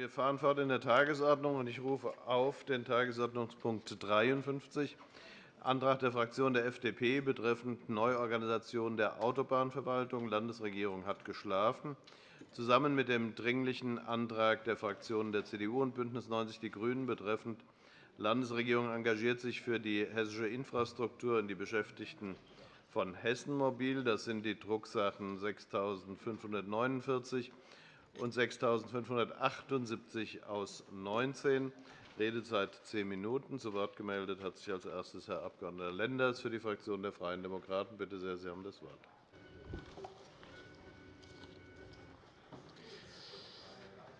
Wir fahren fort in der Tagesordnung, und ich rufe auf den Tagesordnungspunkt 53, Antrag der Fraktion der FDP betreffend Neuorganisation der Autobahnverwaltung. Die Landesregierung hat geschlafen. Zusammen mit dem Dringlichen Antrag der Fraktionen der CDU und BÜNDNIS 90 die GRÜNEN betreffend Landesregierung engagiert sich für die hessische Infrastruktur und die Beschäftigten von Hessen Mobil. Das sind die Drucksachen 6549 und 6578 aus 19. Redezeit zehn Minuten. Zu Wort gemeldet hat sich als erstes Herr Abg. Lenders für die Fraktion der Freien Demokraten. Bitte sehr, Sie haben das Wort.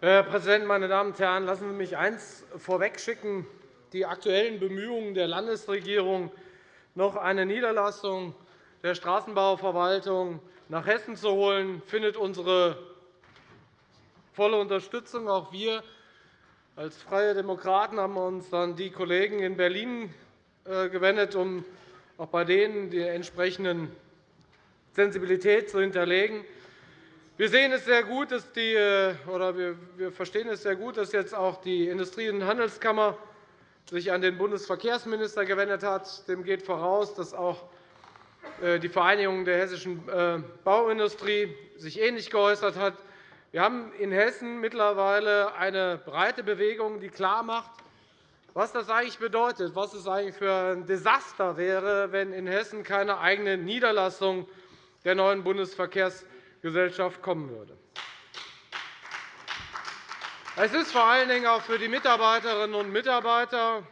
Herr Präsident, meine Damen und Herren! Lassen Sie mich eines vorwegschicken. Die aktuellen Bemühungen der Landesregierung, noch eine Niederlassung der Straßenbauverwaltung nach Hessen zu holen, findet unsere volle Unterstützung. Auch wir als Freie Demokraten haben uns an die Kollegen in Berlin äh, gewendet, um auch bei denen die entsprechenden Sensibilität zu hinterlegen. Wir sehen es sehr gut, dass die, äh, oder wir verstehen es sehr gut, dass jetzt auch die Industrie- und Handelskammer sich an den Bundesverkehrsminister gewendet hat. Dem geht voraus, dass auch äh, die Vereinigung der hessischen Bauindustrie sich ähnlich geäußert hat. Wir haben in Hessen mittlerweile eine breite Bewegung, die klarmacht, was das eigentlich bedeutet, was es eigentlich für ein Desaster wäre, wenn in Hessen keine eigene Niederlassung der neuen Bundesverkehrsgesellschaft kommen würde. Es ist vor allen Dingen auch für die Mitarbeiterinnen und Mitarbeiter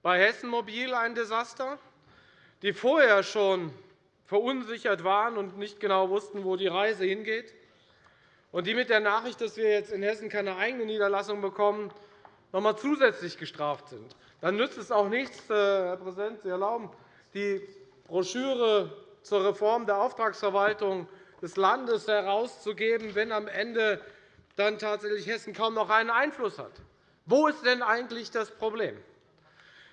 bei Hessen Mobil ein Desaster, die vorher schon verunsichert waren und nicht genau wussten, wo die Reise hingeht und die mit der Nachricht, dass wir jetzt in Hessen keine eigene Niederlassung bekommen, noch einmal zusätzlich gestraft sind. Dann nützt es auch nichts, äh, Herr Präsident, Sie erlauben, die Broschüre zur Reform der Auftragsverwaltung des Landes herauszugeben, wenn am Ende dann tatsächlich Hessen kaum noch einen Einfluss hat. Wo ist denn eigentlich das Problem?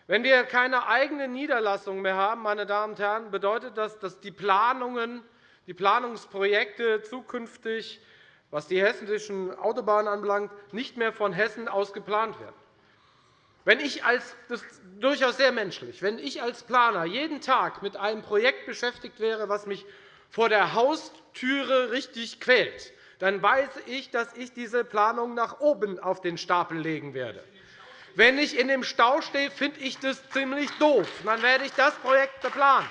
Wenn wir keine eigene Niederlassung mehr haben, meine Damen und Herren, bedeutet das, dass die Planungen, die Planungsprojekte zukünftig was die hessischen Autobahnen anbelangt, nicht mehr von Hessen aus geplant werden. Wenn ich als, das ist durchaus sehr menschlich, wenn ich als Planer jeden Tag mit einem Projekt beschäftigt wäre, das mich vor der Haustüre richtig quält, dann weiß ich, dass ich diese Planung nach oben auf den Stapel legen werde. Wenn ich in dem Stau stehe, finde ich das ziemlich doof. Dann werde ich das Projekt beplanen.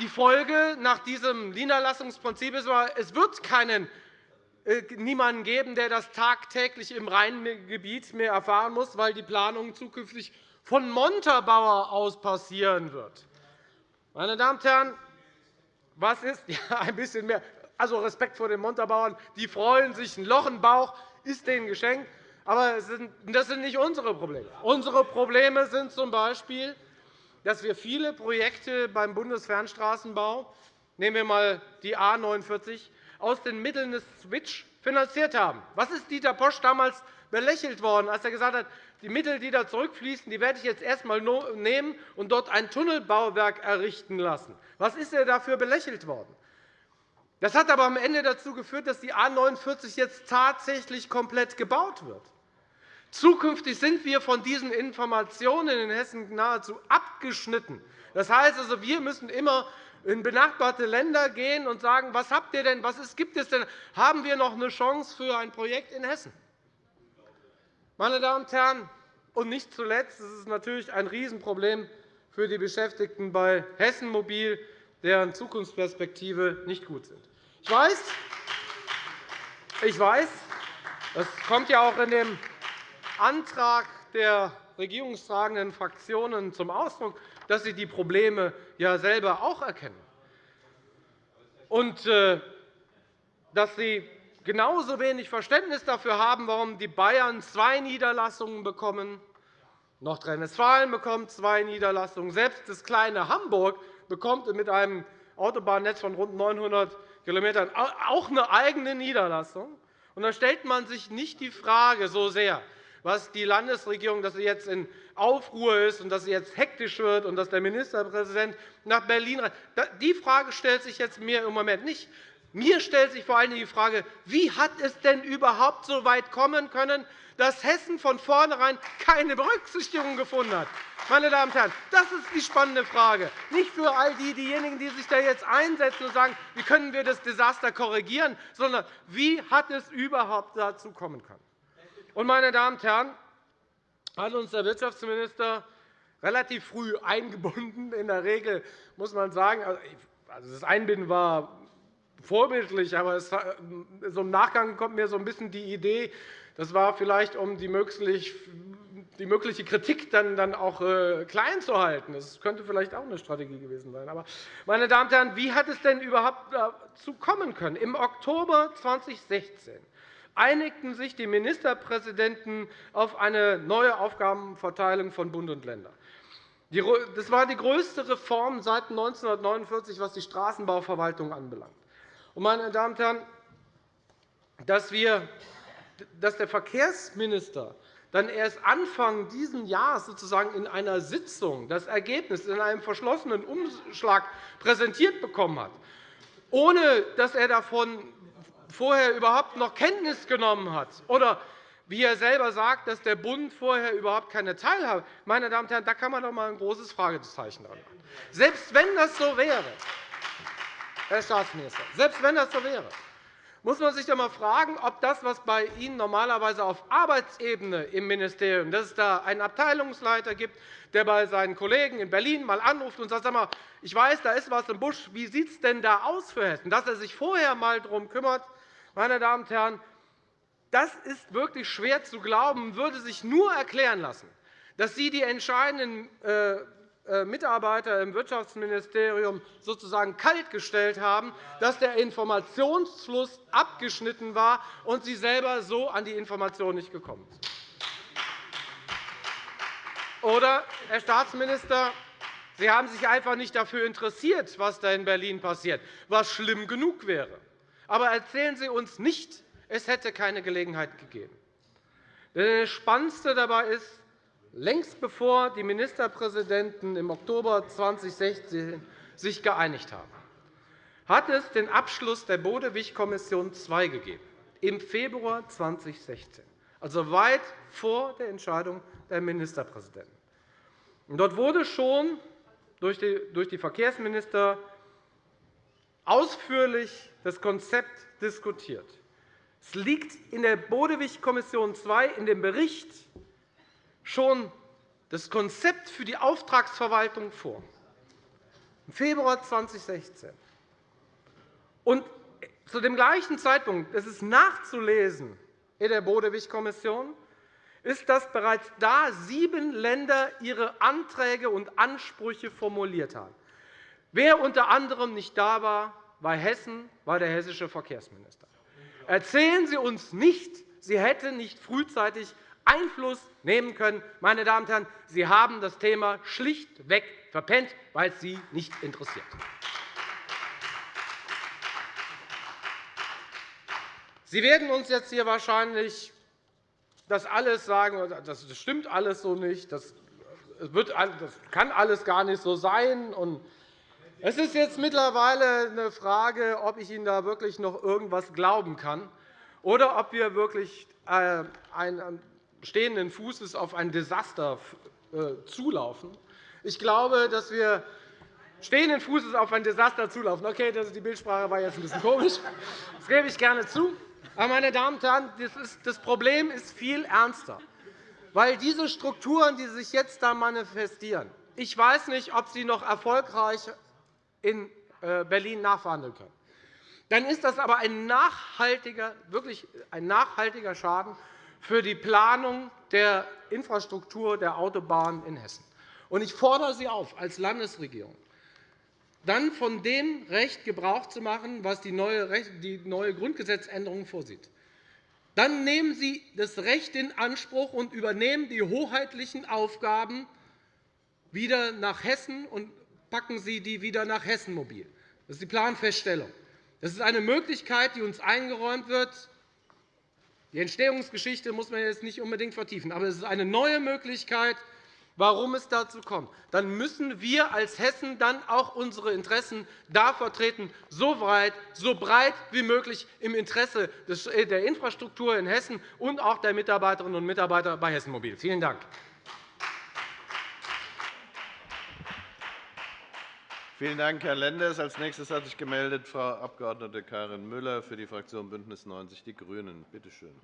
Die Folge nach diesem Niederlassungsprinzip ist es wird keinen, äh, niemanden geben, der das tagtäglich im Rheingebiet mehr erfahren muss, weil die Planung zukünftig von Montabaur aus passieren wird. Meine Damen und Herren, was ist ja, ein bisschen mehr also Respekt vor den Montabauern, die freuen sich, ein Loch im Bauch ist denen geschenkt. Aber das sind nicht unsere Probleme. Unsere Probleme sind z. B dass wir viele Projekte beim Bundesfernstraßenbau, nehmen wir einmal die A 49, aus den Mitteln des Switch finanziert haben. Was ist Dieter Posch damals belächelt worden, als er gesagt hat, die Mittel, die da zurückfließen, die werde ich jetzt erst einmal nehmen und dort ein Tunnelbauwerk errichten lassen. Was ist er dafür belächelt worden? Das hat aber am Ende dazu geführt, dass die A 49 jetzt tatsächlich komplett gebaut wird. Zukünftig sind wir von diesen Informationen in Hessen nahezu abgeschnitten. Das heißt also, wir müssen immer in benachbarte Länder gehen und sagen, was habt ihr denn, was gibt es denn? Haben wir noch eine Chance für ein Projekt in Hessen? Meine Damen und Herren, und nicht zuletzt ist es natürlich ein Riesenproblem für die Beschäftigten bei Hessen Mobil, deren Zukunftsperspektive nicht gut sind. Ich weiß, ich weiß, das kommt ja auch in dem Antrag der regierungstragenden Fraktionen zum Ausdruck, dass sie die Probleme ja selber auch erkennen und äh, dass sie genauso wenig Verständnis dafür haben, warum die Bayern zwei Niederlassungen bekommen, Nordrhein-Westfalen bekommt zwei Niederlassungen, selbst das kleine Hamburg bekommt mit einem Autobahnnetz von rund 900 km auch eine eigene Niederlassung. Und da stellt man sich nicht die Frage so sehr, was die Landesregierung, dass sie jetzt in Aufruhr ist und dass sie jetzt hektisch wird und dass der Ministerpräsident nach Berlin reist. Die Frage stellt sich jetzt mir im Moment nicht. Mir stellt sich vor allem die Frage, wie hat es denn überhaupt so weit kommen können, dass Hessen von vornherein keine Berücksichtigung gefunden hat. Meine Damen und Herren, das ist die spannende Frage. Nicht für all die, diejenigen, die sich da jetzt einsetzen und sagen, wie können wir das Desaster korrigieren, sondern wie hat es überhaupt dazu kommen können. Und, meine Damen und Herren, hat uns der Wirtschaftsminister relativ früh eingebunden. In der Regel muss man sagen, also, also das Einbinden war vorbildlich, aber so im Nachgang kommt mir so ein bisschen die Idee, das war vielleicht, um die mögliche Kritik dann auch äh, klein zu halten. Das könnte vielleicht auch eine Strategie gewesen sein. Aber, meine Damen und Herren, wie hat es denn überhaupt dazu kommen können? Im Oktober 2016 einigten sich die Ministerpräsidenten auf eine neue Aufgabenverteilung von Bund und Ländern. Das war die größte Reform seit 1949, was die Straßenbauverwaltung anbelangt. Meine Damen und Herren, dass wir dass der Verkehrsminister dann erst Anfang dieses Jahres sozusagen in einer Sitzung das Ergebnis in einem verschlossenen Umschlag präsentiert bekommen hat, ohne dass er davon vorher überhaupt noch Kenntnis genommen hat, oder wie er selber sagt, dass der Bund vorher überhaupt keine Teilhabe Meine Damen und Herren, da kann man doch einmal ein großes Fragezeichen dran machen. Selbst wenn das so wäre, Herr Staatsminister, selbst wenn das so wäre, muss man sich einmal fragen, ob das, was bei Ihnen normalerweise auf Arbeitsebene im Ministerium, dass es da einen Abteilungsleiter gibt, der bei seinen Kollegen in Berlin einmal anruft und sagt, sag mal, ich weiß, da ist etwas im Busch, wie sieht es denn da aus für Hessen, dass er sich vorher einmal darum kümmert, meine Damen und Herren, das ist wirklich schwer zu glauben, würde sich nur erklären lassen, dass Sie die entscheidenden äh, äh, Mitarbeiter im Wirtschaftsministerium sozusagen kaltgestellt haben, dass der Informationsfluss abgeschnitten war und Sie selber so an die Information nicht gekommen sind. Oder, Herr Staatsminister, Sie haben sich einfach nicht dafür interessiert, was da in Berlin passiert, was schlimm genug wäre. Aber erzählen Sie uns nicht, es hätte keine Gelegenheit gegeben. Das Spannendste dabei ist, längst bevor die Ministerpräsidenten im Oktober 2016 sich geeinigt haben, hat es den Abschluss der Bodewig-Kommission II gegeben, im Februar 2016, also weit vor der Entscheidung der Ministerpräsidenten. Dort wurde schon durch die Verkehrsminister ausführlich das Konzept diskutiert. Es liegt in der Bodewig-Kommission II in dem Bericht schon das Konzept für die Auftragsverwaltung vor, im Februar 2016. Und zu dem gleichen Zeitpunkt, das ist nachzulesen in der Bodewig-Kommission, ist, dass bereits da sieben Länder ihre Anträge und Ansprüche formuliert haben. Wer unter anderem nicht da war, war Hessen, war der hessische Verkehrsminister. Erzählen Sie uns nicht, Sie hätten nicht frühzeitig Einfluss nehmen können. Meine Damen und Herren, Sie haben das Thema schlichtweg verpennt, weil es Sie nicht interessiert. Sie werden uns jetzt hier wahrscheinlich das alles sagen, das stimmt alles so nicht, das kann alles gar nicht so sein. Es ist jetzt mittlerweile eine Frage, ob ich Ihnen da wirklich noch irgendwas glauben kann oder ob wir wirklich äh, ein stehenden Fußes auf ein Desaster äh, zulaufen. Ich glaube, dass wir stehenden Fußes auf ein Desaster zulaufen. Okay, die Bildsprache war jetzt ein bisschen komisch. Das gebe ich gerne zu. Aber, meine Damen und Herren, das Problem ist viel ernster. Weil diese Strukturen, die sich jetzt da manifestieren, ich weiß nicht, ob Sie noch erfolgreich in äh, Berlin nachverhandeln können. Dann ist das aber ein nachhaltiger, wirklich ein nachhaltiger Schaden für die Planung der Infrastruktur der Autobahnen in Hessen. Ich fordere Sie auf, als Landesregierung dann von dem Recht Gebrauch zu machen, was die neue Grundgesetzänderung vorsieht. Dann nehmen Sie das Recht in Anspruch und übernehmen die hoheitlichen Aufgaben wieder nach Hessen packen Sie die wieder nach Hessen mobil. Das ist die Planfeststellung. Das ist eine Möglichkeit, die uns eingeräumt wird, die Entstehungsgeschichte muss man jetzt nicht unbedingt vertiefen. Aber es ist eine neue Möglichkeit, warum es dazu kommt, dann müssen wir als Hessen dann auch unsere Interessen da vertreten, so weit, so breit wie möglich im Interesse äh, der Infrastruktur in Hessen und auch der Mitarbeiterinnen und Mitarbeiter bei Hessen Mobil. Vielen Dank. Vielen Dank, Herr Lenders. Als nächstes hat sich gemeldet Frau Abg. Karin Müller für die Fraktion BÜNDNIS 90 die GRÜNEN. Bitte schön.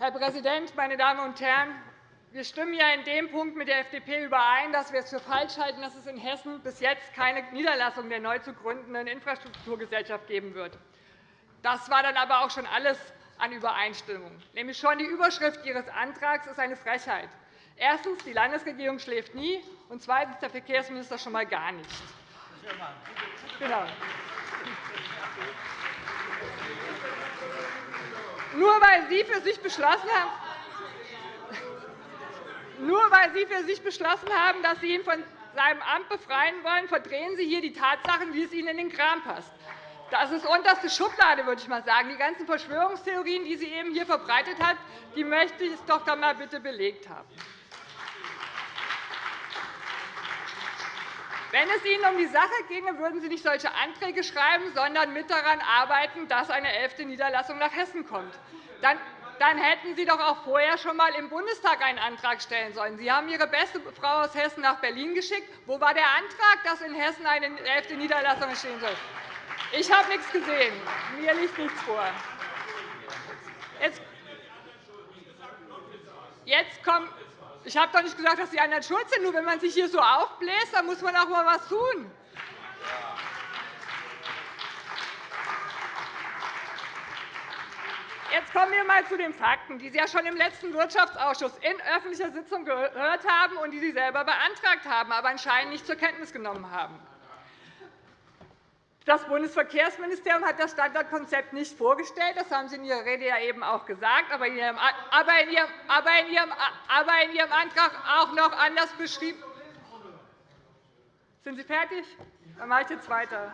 Herr Präsident, meine Damen und Herren! Wir stimmen ja in dem Punkt mit der FDP überein, dass wir es für falsch halten, dass es in Hessen bis jetzt keine Niederlassung der neu zu gründenden Infrastrukturgesellschaft geben wird. Das war dann aber auch schon alles an Übereinstimmung. Nämlich schon die Überschrift Ihres Antrags ist eine Frechheit. Erstens. Die Landesregierung schläft nie, und zweitens. Der Verkehrsminister schon einmal gar nicht. Genau. Nur weil Sie für sich beschlossen haben, nur weil Sie für sich beschlossen haben, dass Sie ihn von seinem Amt befreien wollen, verdrehen Sie hier die Tatsachen, wie es Ihnen in den Kram passt. Das ist unterste Schublade, würde ich mal sagen. Die ganzen Verschwörungstheorien, die sie eben hier verbreitet hat, die möchte ich doch dann mal bitte belegt haben. Wenn es Ihnen um die Sache ginge, würden Sie nicht solche Anträge schreiben, sondern mit daran arbeiten, dass eine elfte Niederlassung nach Hessen kommt. Dann dann hätten Sie doch auch vorher schon einmal im Bundestag einen Antrag stellen sollen. Sie haben Ihre beste Frau aus Hessen nach Berlin geschickt. Wo war der Antrag, dass in Hessen eine elfte Niederlassung entstehen soll? Ich habe nichts gesehen. Mir liegt nichts vor. Jetzt, kommt ich habe doch nicht gesagt, dass die anderen schuld sind. Nur wenn man sich hier so aufbläst, dann muss man auch mal etwas tun. Jetzt kommen wir einmal zu den Fakten, die Sie ja schon im letzten Wirtschaftsausschuss in öffentlicher Sitzung gehört haben und die Sie selber beantragt haben, aber anscheinend nicht zur Kenntnis genommen haben. Das Bundesverkehrsministerium hat das Standardkonzept nicht vorgestellt. Das haben Sie in Ihrer Rede ja eben auch gesagt, aber in Ihrem, Antrag auch noch anders beschrieben. Sind Sie fertig? Dann mache ich jetzt weiter.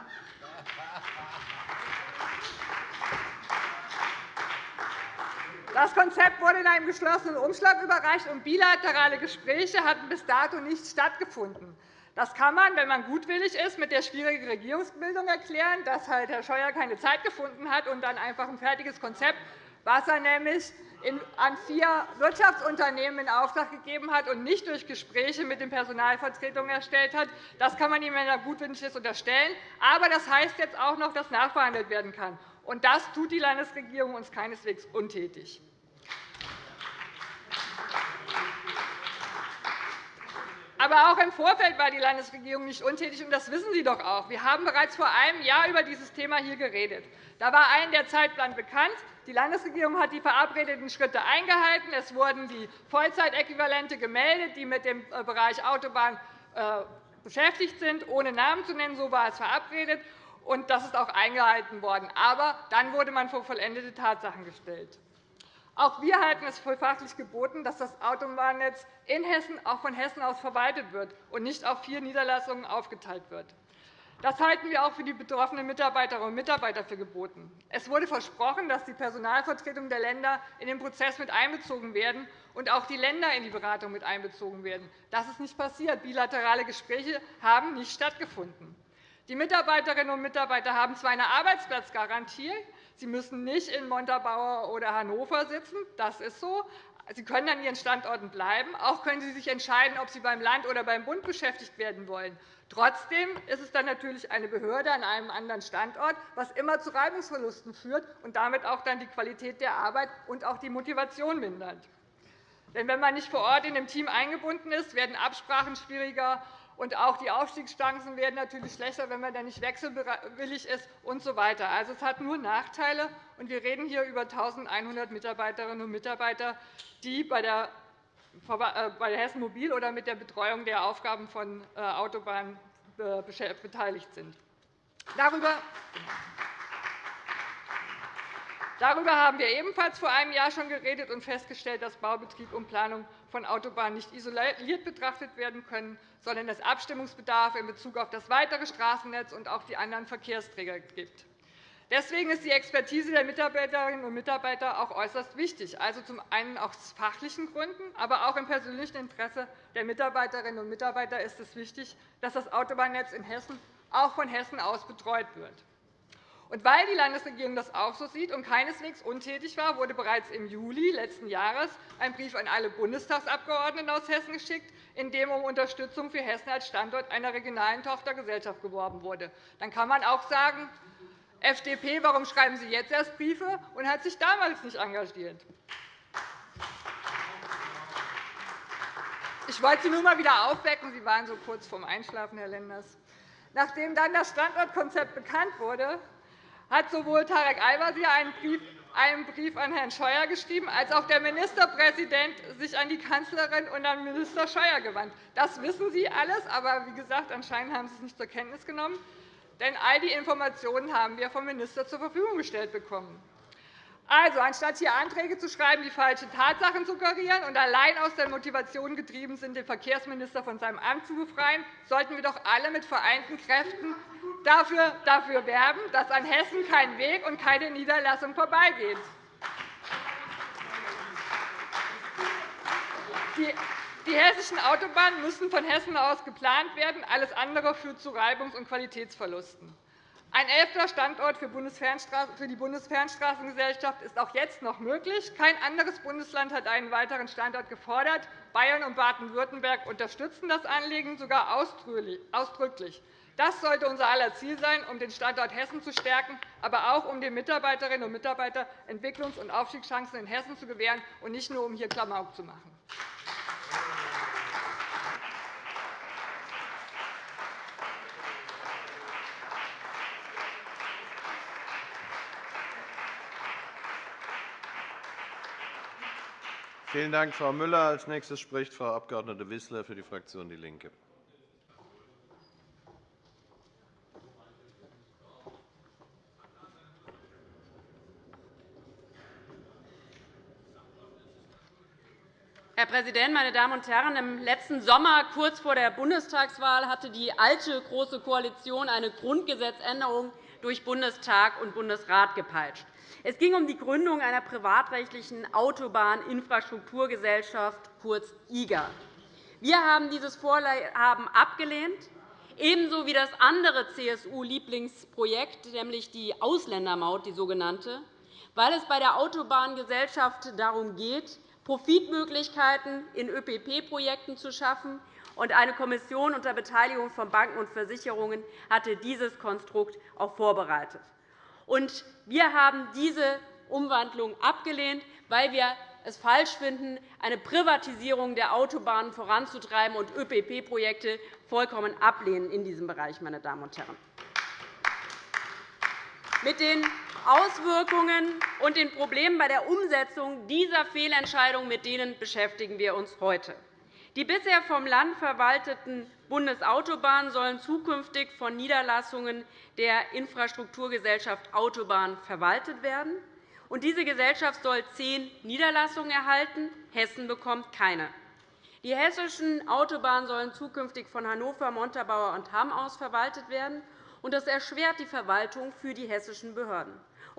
Das Konzept wurde in einem geschlossenen Umschlag überreicht, und bilaterale Gespräche hatten bis dato nicht stattgefunden. Das kann man, wenn man gutwillig ist, mit der schwierigen Regierungsbildung erklären, dass halt Herr Scheuer keine Zeit gefunden hat und dann einfach ein fertiges Konzept, was er nämlich an vier Wirtschaftsunternehmen in Auftrag gegeben hat und nicht durch Gespräche mit den Personalvertretungen erstellt hat. Das kann man ihm, wenn er gutwillig ist, unterstellen. Aber das heißt jetzt auch noch, dass nachverhandelt werden kann. Und das tut die Landesregierung uns keineswegs untätig. Aber auch im Vorfeld war die Landesregierung nicht untätig, und das wissen Sie doch auch. Wir haben bereits vor einem Jahr über dieses Thema hier geredet. Da war allen der Zeitplan bekannt. Die Landesregierung hat die verabredeten Schritte eingehalten. Es wurden die Vollzeitäquivalente gemeldet, die mit dem äh, Bereich Autobahn äh, beschäftigt sind, ohne Namen zu nennen. So war es verabredet. Und das ist auch eingehalten worden. Aber dann wurde man vor vollendete Tatsachen gestellt. Auch wir halten es für fachlich geboten, dass das Autobahnnetz in Hessen auch von Hessen aus verwaltet wird und nicht auf vier Niederlassungen aufgeteilt wird. Das halten wir auch für die betroffenen Mitarbeiterinnen und Mitarbeiter für geboten. Es wurde versprochen, dass die Personalvertretungen der Länder in den Prozess mit einbezogen werden und auch die Länder in die Beratung mit einbezogen werden. Das ist nicht passiert. Bilaterale Gespräche haben nicht stattgefunden. Die Mitarbeiterinnen und Mitarbeiter haben zwar eine Arbeitsplatzgarantie, Sie müssen nicht in Montabaur oder Hannover sitzen. Das ist so. Sie können an Ihren Standorten bleiben. Auch können Sie sich entscheiden, ob Sie beim Land oder beim Bund beschäftigt werden wollen. Trotzdem ist es dann natürlich eine Behörde an einem anderen Standort, was immer zu Reibungsverlusten führt und damit auch dann die Qualität der Arbeit und auch die Motivation mindert. Denn wenn man nicht vor Ort in dem Team eingebunden ist, werden Absprachen schwieriger und auch die Aufstiegschancen werden natürlich schlechter, wenn man dann nicht wechselwillig ist und so weiter. Also, es hat nur Nachteile. Und wir reden hier über 1.100 Mitarbeiterinnen und Mitarbeiter, die bei der äh, bei Hessen Mobil oder mit der Betreuung der Aufgaben von äh, Autobahnen äh, beteiligt sind. Darüber Darüber haben wir ebenfalls vor einem Jahr schon geredet und festgestellt, dass Baubetrieb und Planung von Autobahnen nicht isoliert betrachtet werden können, sondern es Abstimmungsbedarf in Bezug auf das weitere Straßennetz und auch die anderen Verkehrsträger gibt. Deswegen ist die Expertise der Mitarbeiterinnen und Mitarbeiter auch äußerst wichtig, also zum einen aus fachlichen Gründen, aber auch im persönlichen Interesse der Mitarbeiterinnen und Mitarbeiter ist es wichtig, dass das Autobahnnetz in Hessen auch von Hessen aus betreut wird. Und weil die Landesregierung das auch so sieht und keineswegs untätig war, wurde bereits im Juli letzten Jahres ein Brief an alle Bundestagsabgeordneten aus Hessen geschickt, in dem um Unterstützung für Hessen als Standort einer regionalen Tochtergesellschaft geworben wurde. Dann kann man auch sagen, FDP, warum schreiben Sie jetzt erst Briefe und hat sich damals nicht engagiert? Ich wollte Sie nur einmal wieder aufwecken. Sie waren so kurz vorm Einschlafen, Herr Lenders. Nachdem dann das Standortkonzept bekannt wurde, hat sowohl Tarek Al-Wazir einen Brief an Herrn Scheuer geschrieben, als auch der Ministerpräsident sich an die Kanzlerin und an Minister Scheuer gewandt. Das wissen Sie alles, aber wie gesagt, anscheinend haben Sie es nicht zur Kenntnis genommen. Denn all die Informationen haben wir vom Minister zur Verfügung gestellt bekommen. Also, anstatt hier Anträge zu schreiben, die falsche Tatsachen suggerieren und allein aus der Motivation getrieben sind, den Verkehrsminister von seinem Amt zu befreien, sollten wir doch alle mit vereinten Kräften dafür, dafür werben, dass an Hessen kein Weg und keine Niederlassung vorbeigeht. Die hessischen Autobahnen müssen von Hessen aus geplant werden. Alles andere führt zu Reibungs- und Qualitätsverlusten. Ein elfter Standort für die Bundesfernstraßengesellschaft ist auch jetzt noch möglich. Kein anderes Bundesland hat einen weiteren Standort gefordert. Bayern und Baden-Württemberg unterstützen das Anliegen sogar ausdrücklich. Das sollte unser aller Ziel sein, um den Standort Hessen zu stärken, aber auch um den Mitarbeiterinnen und Mitarbeitern Entwicklungs- und Aufstiegschancen in Hessen zu gewähren, und nicht nur, um hier Klamauk zu machen. Vielen Dank, Frau Müller. – Als nächstes spricht Frau Abg. Wissler für die Fraktion DIE LINKE. Herr Präsident, meine Damen und Herren! Im letzten Sommer, kurz vor der Bundestagswahl, hatte die alte Große Koalition eine Grundgesetzänderung durch Bundestag und Bundesrat gepeitscht. Es ging um die Gründung einer privatrechtlichen Autobahninfrastrukturgesellschaft, kurz IGA. Wir haben dieses Vorhaben abgelehnt, ebenso wie das andere CSU-Lieblingsprojekt, nämlich die Ausländermaut, die sogenannte, weil es bei der Autobahngesellschaft darum geht, Profitmöglichkeiten in ÖPP-Projekten zu schaffen. Eine Kommission unter Beteiligung von Banken und Versicherungen hatte dieses Konstrukt auch vorbereitet. Wir haben diese Umwandlung abgelehnt, weil wir es falsch finden, eine Privatisierung der Autobahnen voranzutreiben und ÖPP-Projekte vollkommen ablehnen in diesem Bereich, meine Damen und Herren. Mit den Auswirkungen und den Problemen bei der Umsetzung dieser Fehlentscheidung mit denen beschäftigen wir uns heute. Die bisher vom Land verwalteten Bundesautobahnen sollen zukünftig von Niederlassungen der Infrastrukturgesellschaft Autobahn verwaltet werden. Diese Gesellschaft soll zehn Niederlassungen erhalten. Hessen bekommt keine. Die hessischen Autobahnen sollen zukünftig von Hannover, Montabaur und Hamm aus verwaltet werden. Das erschwert die Verwaltung für die hessischen Behörden.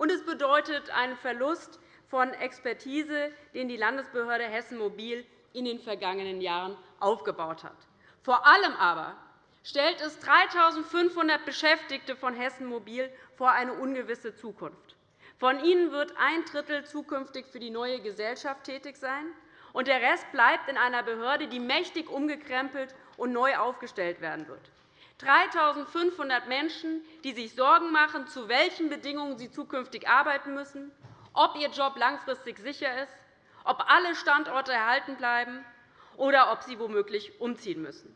Es bedeutet einen Verlust von Expertise, den die Landesbehörde Hessen Mobil in den vergangenen Jahren aufgebaut hat. Vor allem aber stellt es 3.500 Beschäftigte von Hessen Mobil vor eine ungewisse Zukunft. Von ihnen wird ein Drittel zukünftig für die neue Gesellschaft tätig sein, und der Rest bleibt in einer Behörde, die mächtig umgekrempelt und neu aufgestellt werden wird. 3.500 Menschen, die sich Sorgen machen, zu welchen Bedingungen sie zukünftig arbeiten müssen, ob ihr Job langfristig sicher ist, ob alle Standorte erhalten bleiben oder ob sie womöglich umziehen müssen.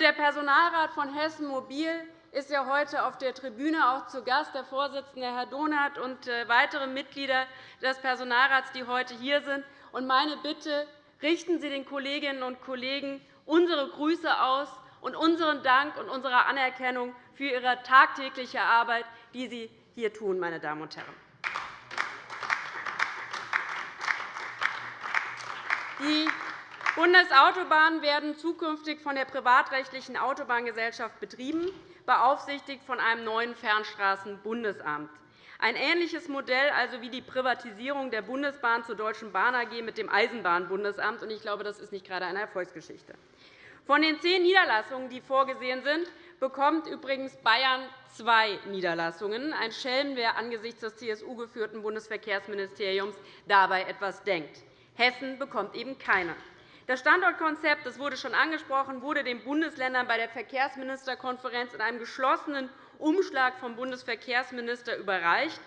Der Personalrat von Hessen Mobil ist ja heute auf der Tribüne auch zu Gast, der Vorsitzende Herr Donath und äh, weitere Mitglieder des Personalrats, die heute hier sind. Meine Bitte, richten Sie den Kolleginnen und Kollegen unsere Grüße aus und unseren Dank und unsere Anerkennung für Ihre tagtägliche Arbeit, die Sie hier tun, meine Damen und Herren. Bundesautobahnen werden zukünftig von der privatrechtlichen Autobahngesellschaft betrieben, beaufsichtigt von einem neuen Fernstraßenbundesamt. Ein ähnliches Modell also wie die Privatisierung der Bundesbahn zur Deutschen Bahn AG mit dem Eisenbahnbundesamt. Ich glaube, das ist nicht gerade eine Erfolgsgeschichte. Von den zehn Niederlassungen, die vorgesehen sind, bekommt übrigens Bayern zwei Niederlassungen. Ein Schelm, wer angesichts des CSU-geführten Bundesverkehrsministeriums dabei etwas denkt. Hessen bekommt eben keine. Das Standortkonzept, das wurde schon angesprochen, wurde den Bundesländern bei der Verkehrsministerkonferenz in einem geschlossenen Umschlag vom Bundesverkehrsminister überreicht.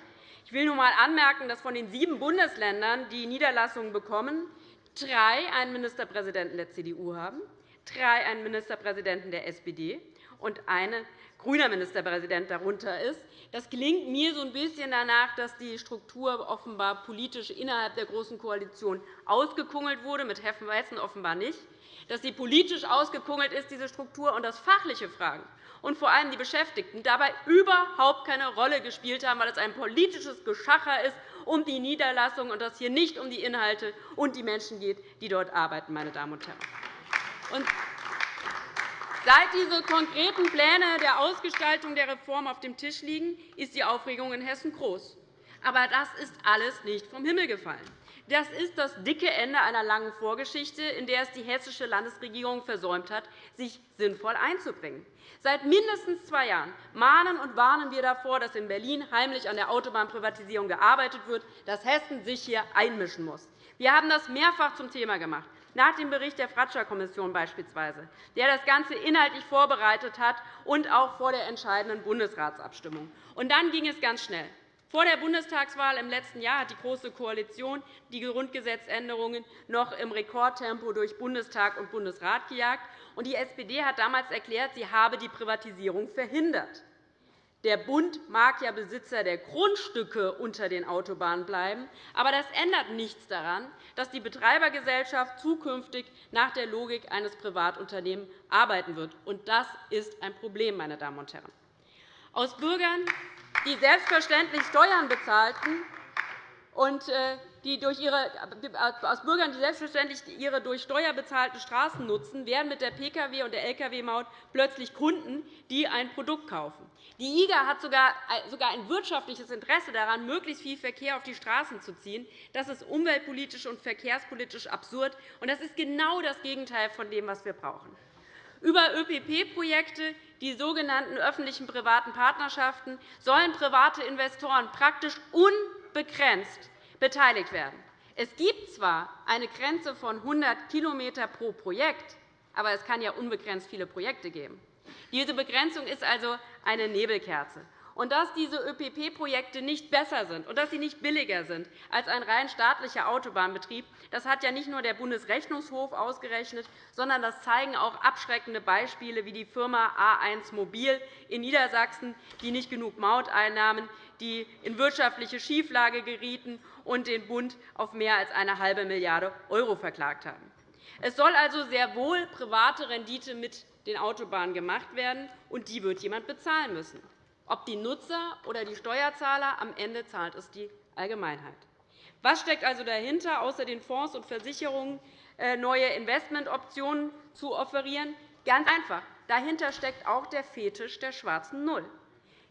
Ich will nur einmal anmerken, dass von den sieben Bundesländern, die Niederlassungen bekommen, drei einen Ministerpräsidenten der CDU haben, drei einen Ministerpräsidenten der SPD und einen grüner Ministerpräsident darunter ist. Das klingt mir so ein bisschen danach, dass die Struktur offenbar politisch innerhalb der Großen Koalition ausgekungelt wurde, mit Hessen offenbar nicht, dass sie politisch ausgekungelt ist, diese Struktur, und dass fachliche Fragen und vor allem die Beschäftigten dabei überhaupt keine Rolle gespielt haben, weil es ein politisches Geschacher ist um die Niederlassung und dass es hier nicht um die Inhalte und die Menschen geht, die dort arbeiten. Meine Damen und Herren. Seit diese konkreten Pläne der Ausgestaltung der Reform auf dem Tisch liegen, ist die Aufregung in Hessen groß. Aber das ist alles nicht vom Himmel gefallen. Das ist das dicke Ende einer langen Vorgeschichte, in der es die hessische Landesregierung versäumt hat, sich sinnvoll einzubringen. Seit mindestens zwei Jahren mahnen und warnen wir davor, dass in Berlin heimlich an der Autobahnprivatisierung gearbeitet wird, dass Hessen sich hier einmischen muss. Wir haben das mehrfach zum Thema gemacht nach dem Bericht der Fratscher-Kommission beispielsweise, der das Ganze inhaltlich vorbereitet hat und auch vor der entscheidenden Bundesratsabstimmung. Und dann ging es ganz schnell. Vor der Bundestagswahl im letzten Jahr hat die Große Koalition die Grundgesetzänderungen noch im Rekordtempo durch Bundestag und Bundesrat gejagt. Und die SPD hat damals erklärt, sie habe die Privatisierung verhindert. Der Bund mag ja Besitzer der Grundstücke unter den Autobahnen bleiben, aber das ändert nichts daran, dass die Betreibergesellschaft zukünftig nach der Logik eines Privatunternehmens arbeiten wird. Das ist ein Problem, meine Damen und Herren. Aus Bürgern, die selbstverständlich Steuern bezahlten und äh, die durch ihre, aus Bürgern, die selbstverständlich ihre durch Steuer bezahlten Straßen nutzen, werden mit der Pkw- und der Lkw-Maut plötzlich Kunden, die ein Produkt kaufen. Die IGA hat sogar ein wirtschaftliches Interesse daran, möglichst viel Verkehr auf die Straßen zu ziehen. Das ist umweltpolitisch und verkehrspolitisch absurd. und Das ist genau das Gegenteil von dem, was wir brauchen. Über ÖPP-Projekte, die sogenannten öffentlichen privaten Partnerschaften, sollen private Investoren praktisch unbegrenzt beteiligt werden. Es gibt zwar eine Grenze von 100 km pro Projekt, aber es kann ja unbegrenzt viele Projekte geben. Diese Begrenzung ist also eine Nebelkerze. Und dass diese ÖPP-Projekte nicht besser sind und dass sie nicht billiger sind als ein rein staatlicher Autobahnbetrieb, das hat ja nicht nur der Bundesrechnungshof ausgerechnet, sondern das zeigen auch abschreckende Beispiele wie die Firma A1 Mobil in Niedersachsen, die nicht genug Mauteinnahmen, die in wirtschaftliche Schieflage gerieten und den Bund auf mehr als eine halbe Milliarde € verklagt haben. Es soll also sehr wohl private Rendite mit den Autobahnen gemacht werden, und die wird jemand bezahlen müssen. Ob die Nutzer oder die Steuerzahler, am Ende zahlt es die Allgemeinheit. Was steckt also dahinter, außer den Fonds und Versicherungen äh, neue Investmentoptionen zu offerieren? Ganz einfach. Dahinter steckt auch der Fetisch der schwarzen Null.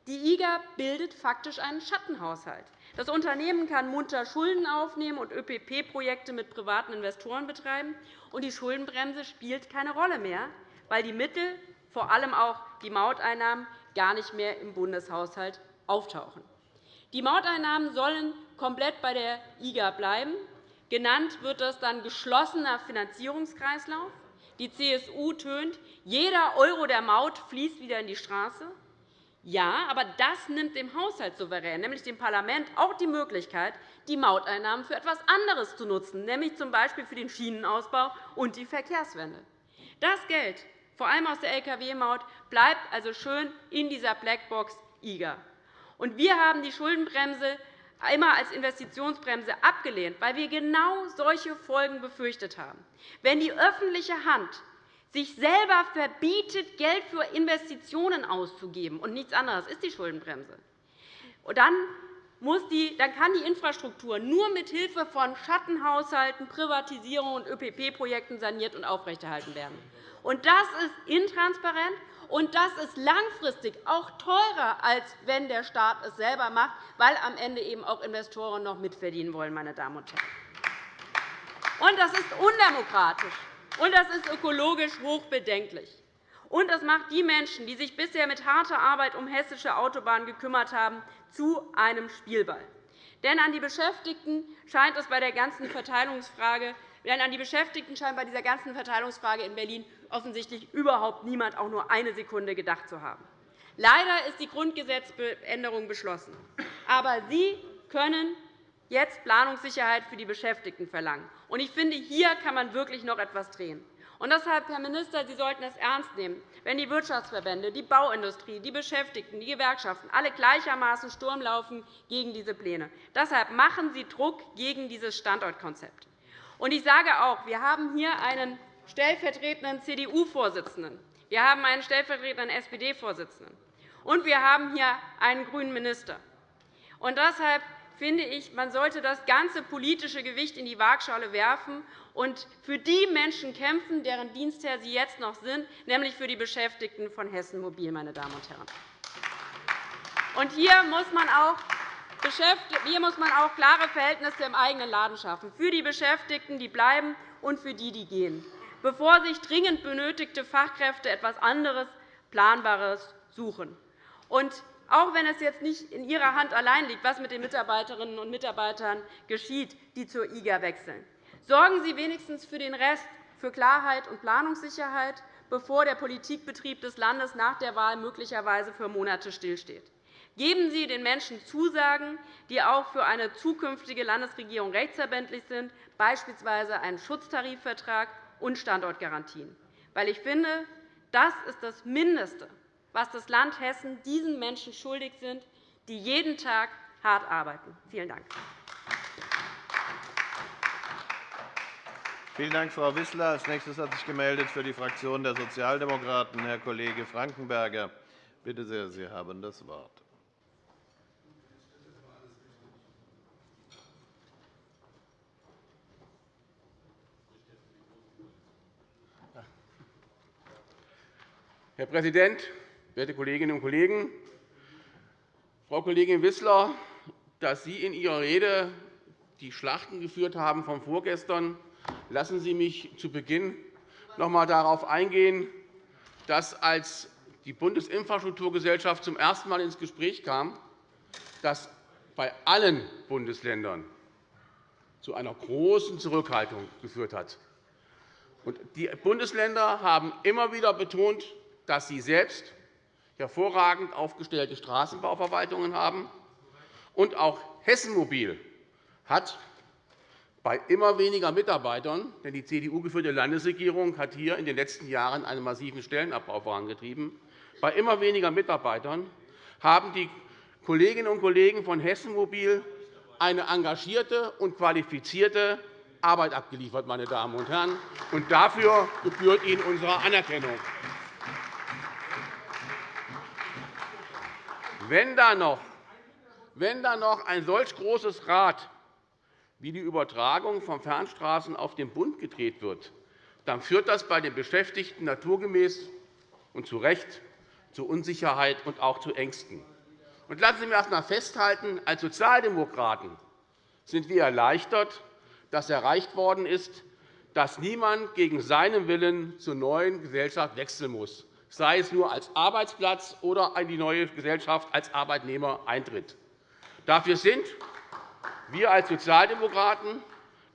Die IGA bildet faktisch einen Schattenhaushalt. Das Unternehmen kann munter Schulden aufnehmen und ÖPP-Projekte mit privaten Investoren betreiben, und die Schuldenbremse spielt keine Rolle mehr, weil die Mittel, vor allem auch die Mauteinnahmen, gar nicht mehr im Bundeshaushalt auftauchen. Die Mauteinnahmen sollen komplett bei der IGA bleiben. Genannt wird das dann geschlossener Finanzierungskreislauf. Die CSU tönt, jeder Euro der Maut fließt wieder in die Straße. Ja, aber das nimmt dem Haushaltssouverän, nämlich dem Parlament, auch die Möglichkeit, die Mauteinnahmen für etwas anderes zu nutzen, nämlich z. B. für den Schienenausbau und die Verkehrswende. Das Geld vor allem aus der Lkw-Maut, bleibt also schön in dieser Blackbox IGA. Und wir haben die Schuldenbremse immer als Investitionsbremse abgelehnt, weil wir genau solche Folgen befürchtet haben. Wenn die öffentliche Hand sich selber verbietet, Geld für Investitionen auszugeben, und nichts anderes ist die Schuldenbremse, dann dann kann die Infrastruktur nur mit Hilfe von Schattenhaushalten, Privatisierung und ÖPP-Projekten saniert und aufrechterhalten werden. Und das ist intransparent, und das ist langfristig auch teurer, als wenn der Staat es selber macht, weil am Ende eben auch Investoren noch mitverdienen wollen. Meine Damen und Herren. Und das ist undemokratisch, und das ist ökologisch hochbedenklich. Und das macht die Menschen, die sich bisher mit harter Arbeit um hessische Autobahnen gekümmert haben, zu einem Spielball. Denn an die Beschäftigten scheint es bei der ganzen Verteilungsfrage denn an die Beschäftigten scheint bei dieser ganzen Verteilungsfrage in Berlin offensichtlich überhaupt niemand auch nur eine Sekunde gedacht zu haben. Leider ist die Grundgesetzänderung beschlossen. Aber Sie können jetzt Planungssicherheit für die Beschäftigten verlangen. Ich finde, hier kann man wirklich noch etwas drehen. Und deshalb, Herr Minister, Sie sollten es ernst nehmen, wenn die Wirtschaftsverbände, die Bauindustrie, die Beschäftigten, die Gewerkschaften alle gleichermaßen Sturm laufen gegen diese Pläne. Deshalb machen Sie Druck gegen dieses Standortkonzept. Ich sage auch, wir haben hier einen stellvertretenden CDU-Vorsitzenden, wir haben einen stellvertretenden SPD-Vorsitzenden, und wir haben hier einen grünen Minister. Und deshalb finde ich, man sollte das ganze politische Gewicht in die Waagschale werfen und für die Menschen kämpfen, deren Dienstherr Sie jetzt noch sind, nämlich für die Beschäftigten von Hessen Mobil. Meine Damen und Herren. Und hier muss man auch hier muss man auch klare Verhältnisse im eigenen Laden schaffen, für die Beschäftigten, die bleiben, und für die, die gehen, bevor sich dringend benötigte Fachkräfte etwas anderes, Planbares suchen. Und auch wenn es jetzt nicht in Ihrer Hand allein liegt, was mit den Mitarbeiterinnen und Mitarbeitern geschieht, die zur IGA wechseln. Sorgen Sie wenigstens für den Rest, für Klarheit und Planungssicherheit, bevor der Politikbetrieb des Landes nach der Wahl möglicherweise für Monate stillsteht. Geben Sie den Menschen Zusagen, die auch für eine zukünftige Landesregierung rechtsverbindlich sind, beispielsweise einen Schutztarifvertrag und Standortgarantien. Weil ich finde, das ist das Mindeste, was das Land Hessen diesen Menschen schuldig sind, die jeden Tag hart arbeiten. Vielen Dank. Vielen Dank, Frau Wissler. Als nächstes hat sich gemeldet für die Fraktion der Sozialdemokraten Herr Kollege Frankenberger. Bitte sehr, Sie haben das Wort. Herr Präsident, werte Kolleginnen und Kollegen! Frau Kollegin Wissler, dass Sie in Ihrer Rede die Schlachten geführt haben von vorgestern, lassen Sie mich zu Beginn noch einmal darauf eingehen, dass, als die Bundesinfrastrukturgesellschaft zum ersten Mal ins Gespräch kam, das bei allen Bundesländern zu einer großen Zurückhaltung geführt hat. Die Bundesländer haben immer wieder betont, dass sie selbst hervorragend aufgestellte Straßenbauverwaltungen haben. Und auch Hessen Mobil hat bei immer weniger Mitarbeitern, denn die CDU-geführte Landesregierung hat hier in den letzten Jahren einen massiven Stellenabbau vorangetrieben, bei immer weniger Mitarbeitern haben die Kolleginnen und Kollegen von Hessen Mobil eine engagierte und qualifizierte Arbeit abgeliefert. Meine Damen und Herren. Und dafür gebührt Ihnen unsere Anerkennung. Wenn da noch, wenn da noch ein solch großes Rad wie die Übertragung von Fernstraßen auf den Bund gedreht wird, dann führt das bei den Beschäftigten naturgemäß und zu Recht zu Unsicherheit und auch zu Ängsten. Und lassen Sie mich erst einmal festhalten, als Sozialdemokraten sind wir erleichtert, dass erreicht worden ist, dass niemand gegen seinen Willen zur neuen Gesellschaft wechseln muss sei es nur als Arbeitsplatz oder in die neue Gesellschaft als Arbeitnehmer eintritt. Dafür sind wir als Sozialdemokraten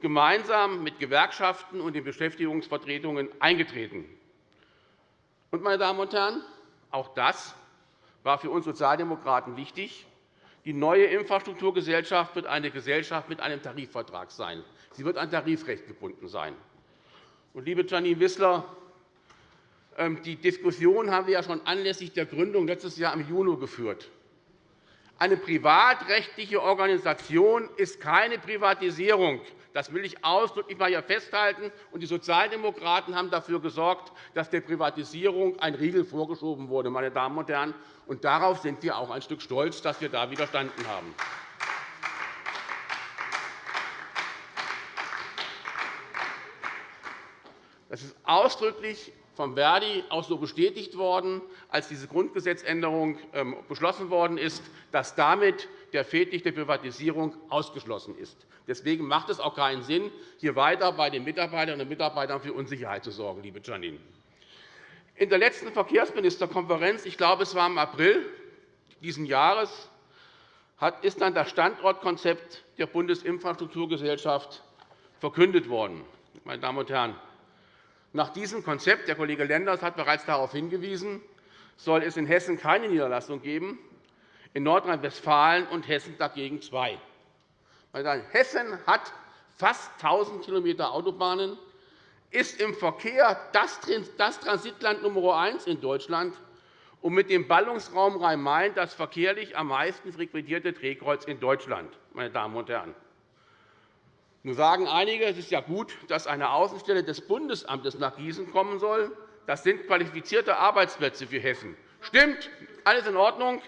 gemeinsam mit Gewerkschaften und den Beschäftigungsvertretungen eingetreten. meine Damen und Herren, auch das war für uns Sozialdemokraten wichtig. Die neue Infrastrukturgesellschaft wird eine Gesellschaft mit einem Tarifvertrag sein. Sie wird an Tarifrecht gebunden sein. liebe Janine Wissler, ähm, die Diskussion haben wir ja schon anlässlich der Gründung letztes Jahr im Juni geführt. Eine privatrechtliche Organisation ist keine Privatisierung. Das will ich ausdrücklich mal hier festhalten. Die Sozialdemokraten haben dafür gesorgt, dass der Privatisierung ein Riegel vorgeschoben wurde. Meine Damen und Herren. Und darauf sind wir auch ein Stück stolz, dass wir da widerstanden haben. Das ist ausdrücklich vom Verdi auch so bestätigt worden, als diese Grundgesetzänderung ähm, beschlossen worden ist, dass damit der Fehldicht der Privatisierung ausgeschlossen ist. Deswegen macht es auch keinen Sinn, hier weiter bei den Mitarbeiterinnen und Mitarbeitern für Unsicherheit zu sorgen, liebe Janine. In der letzten Verkehrsministerkonferenz, ich glaube, es war im April dieses Jahres, ist dann das Standortkonzept der Bundesinfrastrukturgesellschaft verkündet worden. Meine Damen und Herren, nach diesem Konzept, der Kollege Lenders hat bereits darauf hingewiesen, soll es in Hessen keine Niederlassung geben, in Nordrhein-Westfalen und Hessen dagegen zwei. Hessen hat fast 1.000 km Autobahnen, ist im Verkehr das Transitland Nummer eins in Deutschland und mit dem Ballungsraum Rhein-Main das verkehrlich am meisten frequentierte Drehkreuz in Deutschland. Meine Damen und Herren. Nun sagen einige, es ist ja gut, dass eine Außenstelle des Bundesamtes nach Gießen kommen soll. Das sind qualifizierte Arbeitsplätze für Hessen. Stimmt, alles in Ordnung.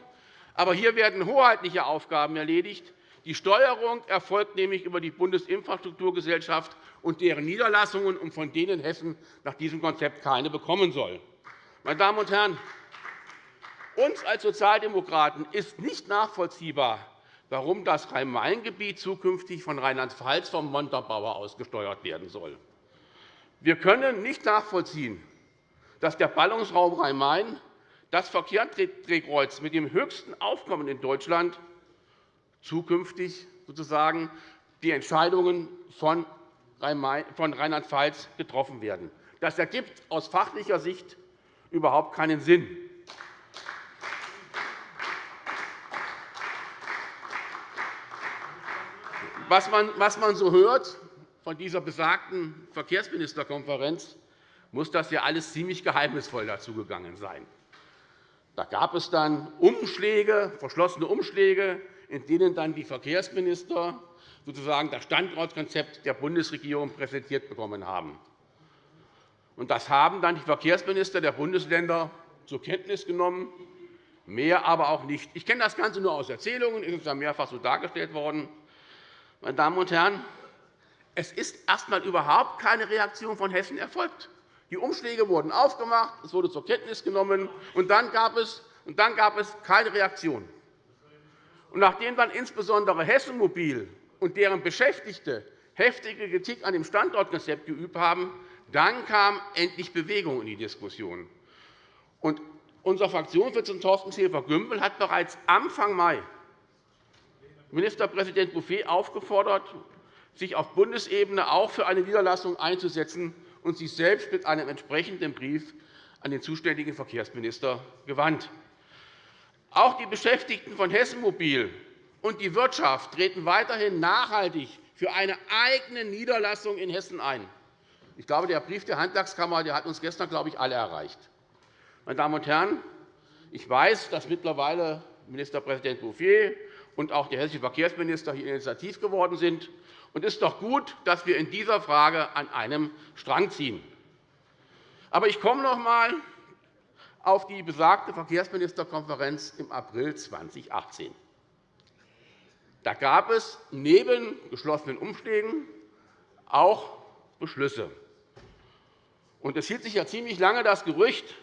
Aber hier werden hoheitliche Aufgaben erledigt. Die Steuerung erfolgt nämlich über die Bundesinfrastrukturgesellschaft und deren Niederlassungen, und von denen Hessen nach diesem Konzept keine bekommen soll. Meine Damen und Herren, uns als Sozialdemokraten ist nicht nachvollziehbar, warum das Rhein-Main-Gebiet zukünftig von Rheinland-Pfalz vom Montabaur ausgesteuert werden soll. Wir können nicht nachvollziehen, dass der Ballungsraum Rhein-Main, das Verkehrsdrehkreuz mit dem höchsten Aufkommen in Deutschland, zukünftig sozusagen die Entscheidungen von Rheinland-Pfalz getroffen werden. Das ergibt aus fachlicher Sicht überhaupt keinen Sinn. Was man so hört von dieser besagten Verkehrsministerkonferenz, muss das ja alles ziemlich geheimnisvoll dazugegangen sein. Da gab es dann Umschläge, verschlossene Umschläge, in denen dann die Verkehrsminister sozusagen das Standortkonzept der Bundesregierung präsentiert bekommen haben. Das haben dann die Verkehrsminister der Bundesländer zur Kenntnis genommen, mehr aber auch nicht. Ich kenne das Ganze nur aus Erzählungen, es ist ja mehrfach so dargestellt worden. Meine Damen und Herren, es ist erst einmal überhaupt keine Reaktion von Hessen erfolgt. Die Umschläge wurden aufgemacht, es wurde zur Kenntnis genommen, und dann gab es, und dann gab es keine Reaktion. Und nachdem dann insbesondere Hessen Mobil und deren Beschäftigte heftige Kritik an dem Standortkonzept geübt haben, dann kam endlich Bewegung in die Diskussion. Und unser Fraktionsvorsitzender Thorsten Schäfer-Gümbel hat bereits Anfang Mai Ministerpräsident Bouffier aufgefordert, sich auf Bundesebene auch für eine Niederlassung einzusetzen und sich selbst mit einem entsprechenden Brief an den zuständigen Verkehrsminister gewandt. Auch die Beschäftigten von Hessen Mobil und die Wirtschaft treten weiterhin nachhaltig für eine eigene Niederlassung in Hessen ein. Ich glaube, der Brief der Handwerkskammer der hat uns gestern glaube ich, alle erreicht. Meine Damen und Herren, ich weiß, dass mittlerweile Ministerpräsident Bouffier und auch der hessische Verkehrsminister hier initiativ geworden sind. Es ist doch gut, dass wir in dieser Frage an einem Strang ziehen. Aber ich komme noch einmal auf die besagte Verkehrsministerkonferenz im April 2018. Da gab es neben geschlossenen Umschlägen auch Beschlüsse. es hielt sich ja ziemlich lange das Gerücht,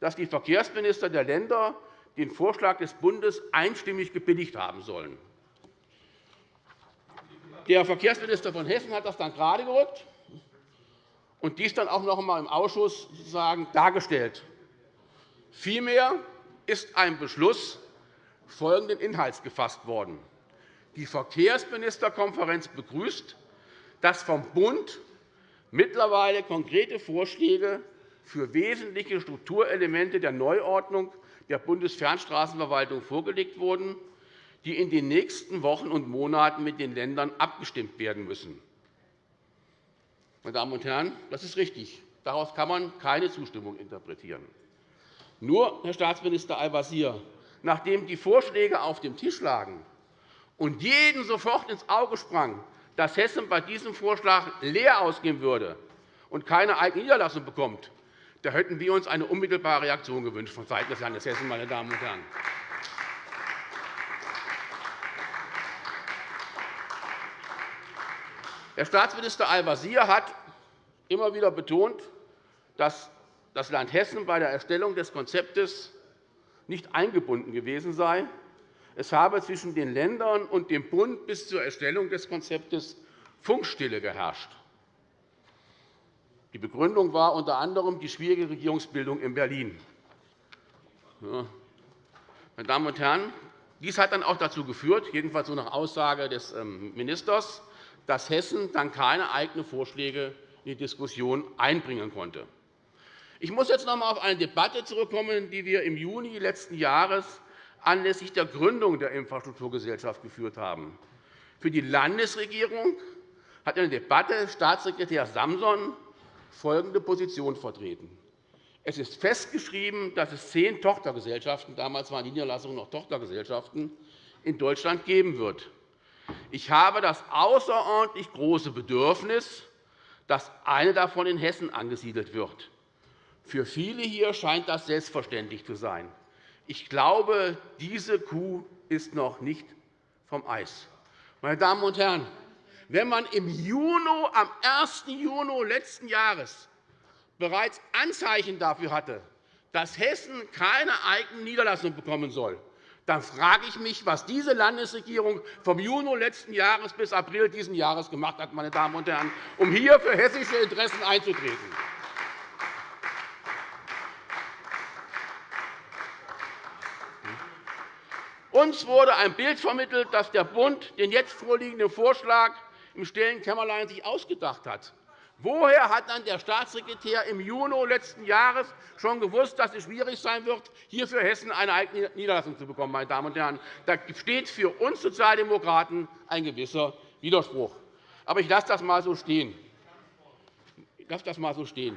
dass die Verkehrsminister der Länder den Vorschlag des Bundes einstimmig gebilligt haben sollen. Der Verkehrsminister von Hessen hat das dann geradegerückt und dies dann auch noch einmal im Ausschuss sozusagen dargestellt. Vielmehr ist ein Beschluss folgenden Inhalts gefasst worden. Die Verkehrsministerkonferenz begrüßt, dass vom Bund mittlerweile konkrete Vorschläge für wesentliche Strukturelemente der Neuordnung der Bundesfernstraßenverwaltung vorgelegt wurden, die in den nächsten Wochen und Monaten mit den Ländern abgestimmt werden müssen. Meine Damen und Herren, das ist richtig. Daraus kann man keine Zustimmung interpretieren. Nur, Herr Staatsminister Al-Wazir, nachdem die Vorschläge auf dem Tisch lagen und jedem sofort ins Auge sprang, dass Hessen bei diesem Vorschlag leer ausgehen würde und keine eigene Niederlassung bekommt, da hätten wir uns eine unmittelbare Reaktion gewünscht vonseiten des Landes Hessen, meine Damen und Herren. Herr Staatsminister Al-Wazir hat immer wieder betont, dass das Land Hessen bei der Erstellung des Konzeptes nicht eingebunden gewesen sei. Es habe zwischen den Ländern und dem Bund bis zur Erstellung des Konzeptes Funkstille geherrscht. Die Begründung war unter anderem die schwierige Regierungsbildung in Berlin. Meine Damen und Herren, dies hat dann auch dazu geführt, jedenfalls so nach Aussage des ähm, Ministers, dass Hessen dann keine eigenen Vorschläge in die Diskussion einbringen konnte. Ich muss jetzt noch einmal auf eine Debatte zurückkommen, die wir im Juni letzten Jahres anlässlich der Gründung der Infrastrukturgesellschaft geführt haben. Für die Landesregierung hat in der Debatte Staatssekretär Samson folgende Position vertreten. Es ist festgeschrieben, dass es zehn Tochtergesellschaften – damals waren die Niederlassungen noch Tochtergesellschaften – in Deutschland geben wird. Ich habe das außerordentlich große Bedürfnis, dass eine davon in Hessen angesiedelt wird. Für viele hier scheint das selbstverständlich zu sein. Ich glaube, diese Kuh ist noch nicht vom Eis. Meine Damen und Herren, wenn man im Juni, am 1. Juni letzten Jahres bereits Anzeichen dafür hatte, dass Hessen keine eigene Niederlassung bekommen soll, dann frage ich mich, was diese Landesregierung vom Juni letzten Jahres bis April dieses Jahres gemacht hat, meine Damen und Herren, um hier für hessische Interessen einzutreten. Uns wurde ein Bild vermittelt, dass der Bund den jetzt vorliegenden Vorschlag im stillen Kämmerlein sich ausgedacht hat. Woher hat dann der Staatssekretär im Juni letzten Jahres schon gewusst, dass es schwierig sein wird, hier für Hessen eine eigene Niederlassung zu bekommen? Meine Damen und Herren? Da steht für uns Sozialdemokraten ein gewisser Widerspruch. Aber ich lasse das einmal so stehen. Ich lasse das mal so stehen.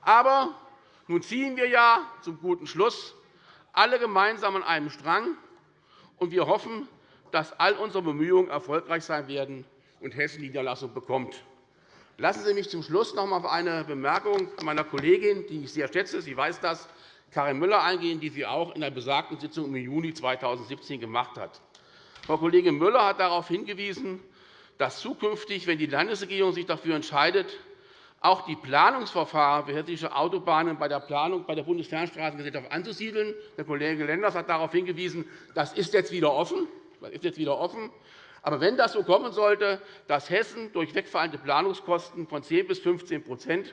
Aber nun ziehen wir ja zum guten Schluss alle gemeinsam an einem Strang, und wir hoffen, dass all unsere Bemühungen erfolgreich sein werden und Hessen Niederlassung bekommt. Lassen Sie mich zum Schluss noch einmal auf eine Bemerkung meiner Kollegin, die ich sehr schätze, sie weiß das, Karin Müller eingehen, die sie auch in der besagten Sitzung im Juni 2017 gemacht hat. Frau Kollegin Müller hat darauf hingewiesen, dass zukünftig, wenn die Landesregierung sich dafür entscheidet, auch die Planungsverfahren für hessische Autobahnen bei der Planung bei der Bundesfernstraßengesellschaft anzusiedeln. Der Kollege Lenders hat darauf hingewiesen, das ist jetzt wieder offen. Das ist jetzt wieder offen. Aber wenn das so kommen sollte, dass Hessen durch wegfallende Planungskosten von 10 bis 15%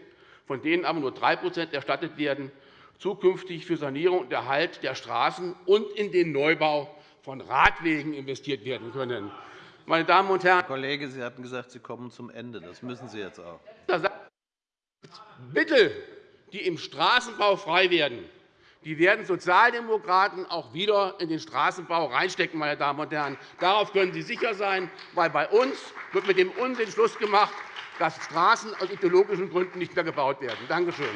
von denen aber nur 3% erstattet werden, zukünftig für Sanierung und Erhalt der Straßen und in den Neubau von Radwegen investiert werden können. Meine Damen und Herren, Herr Kollege, Sie hatten gesagt, Sie kommen zum Ende. Das müssen Sie jetzt auch. Mittel, die im Straßenbau frei werden, die werden Sozialdemokraten auch wieder in den Straßenbau reinstecken. Meine Damen und Herren. Darauf können Sie sicher sein, weil bei uns wird mit dem Unsinn Schluss gemacht, dass Straßen aus ideologischen Gründen nicht mehr gebaut werden. Danke schön.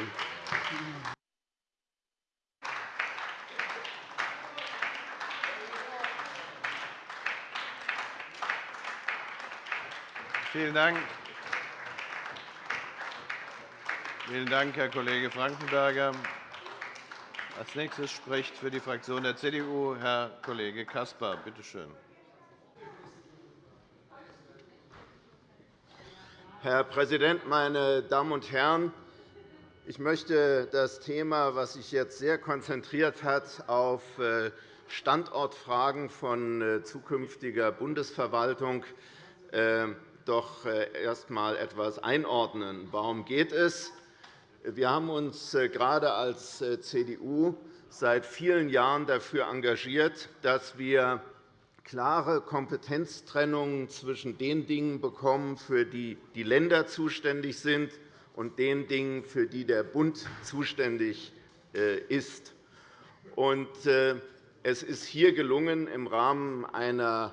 Vielen Dank. Vielen Dank, Herr Kollege Frankenberger. Als nächstes spricht für die Fraktion der CDU Herr Kollege Caspar. Bitte schön. Herr Präsident, meine Damen und Herren! Ich möchte das Thema, das sich jetzt sehr konzentriert hat auf äh, Standortfragen von äh, zukünftiger Bundesverwaltung, äh, doch erst einmal etwas einordnen. Warum geht es? Wir haben uns äh, gerade als äh, CDU seit vielen Jahren dafür engagiert, dass wir klare Kompetenztrennungen zwischen den Dingen bekommen, für die die Länder zuständig sind, und den Dingen, für die der Bund zuständig äh, ist. Es ist hier gelungen, im Rahmen einer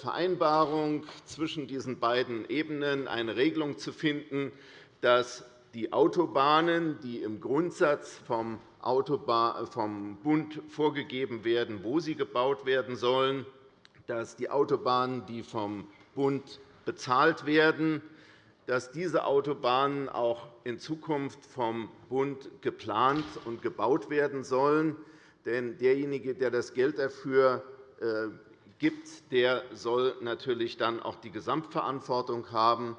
Vereinbarung zwischen diesen beiden Ebenen eine Regelung zu finden, dass die Autobahnen, die im Grundsatz vom Bund vorgegeben werden, wo sie gebaut werden sollen, dass die Autobahnen, die vom Bund bezahlt werden, dass diese Autobahnen auch in Zukunft vom Bund geplant und gebaut werden sollen. Denn derjenige, der das Geld dafür äh, gibt, der soll natürlich dann auch die Gesamtverantwortung haben.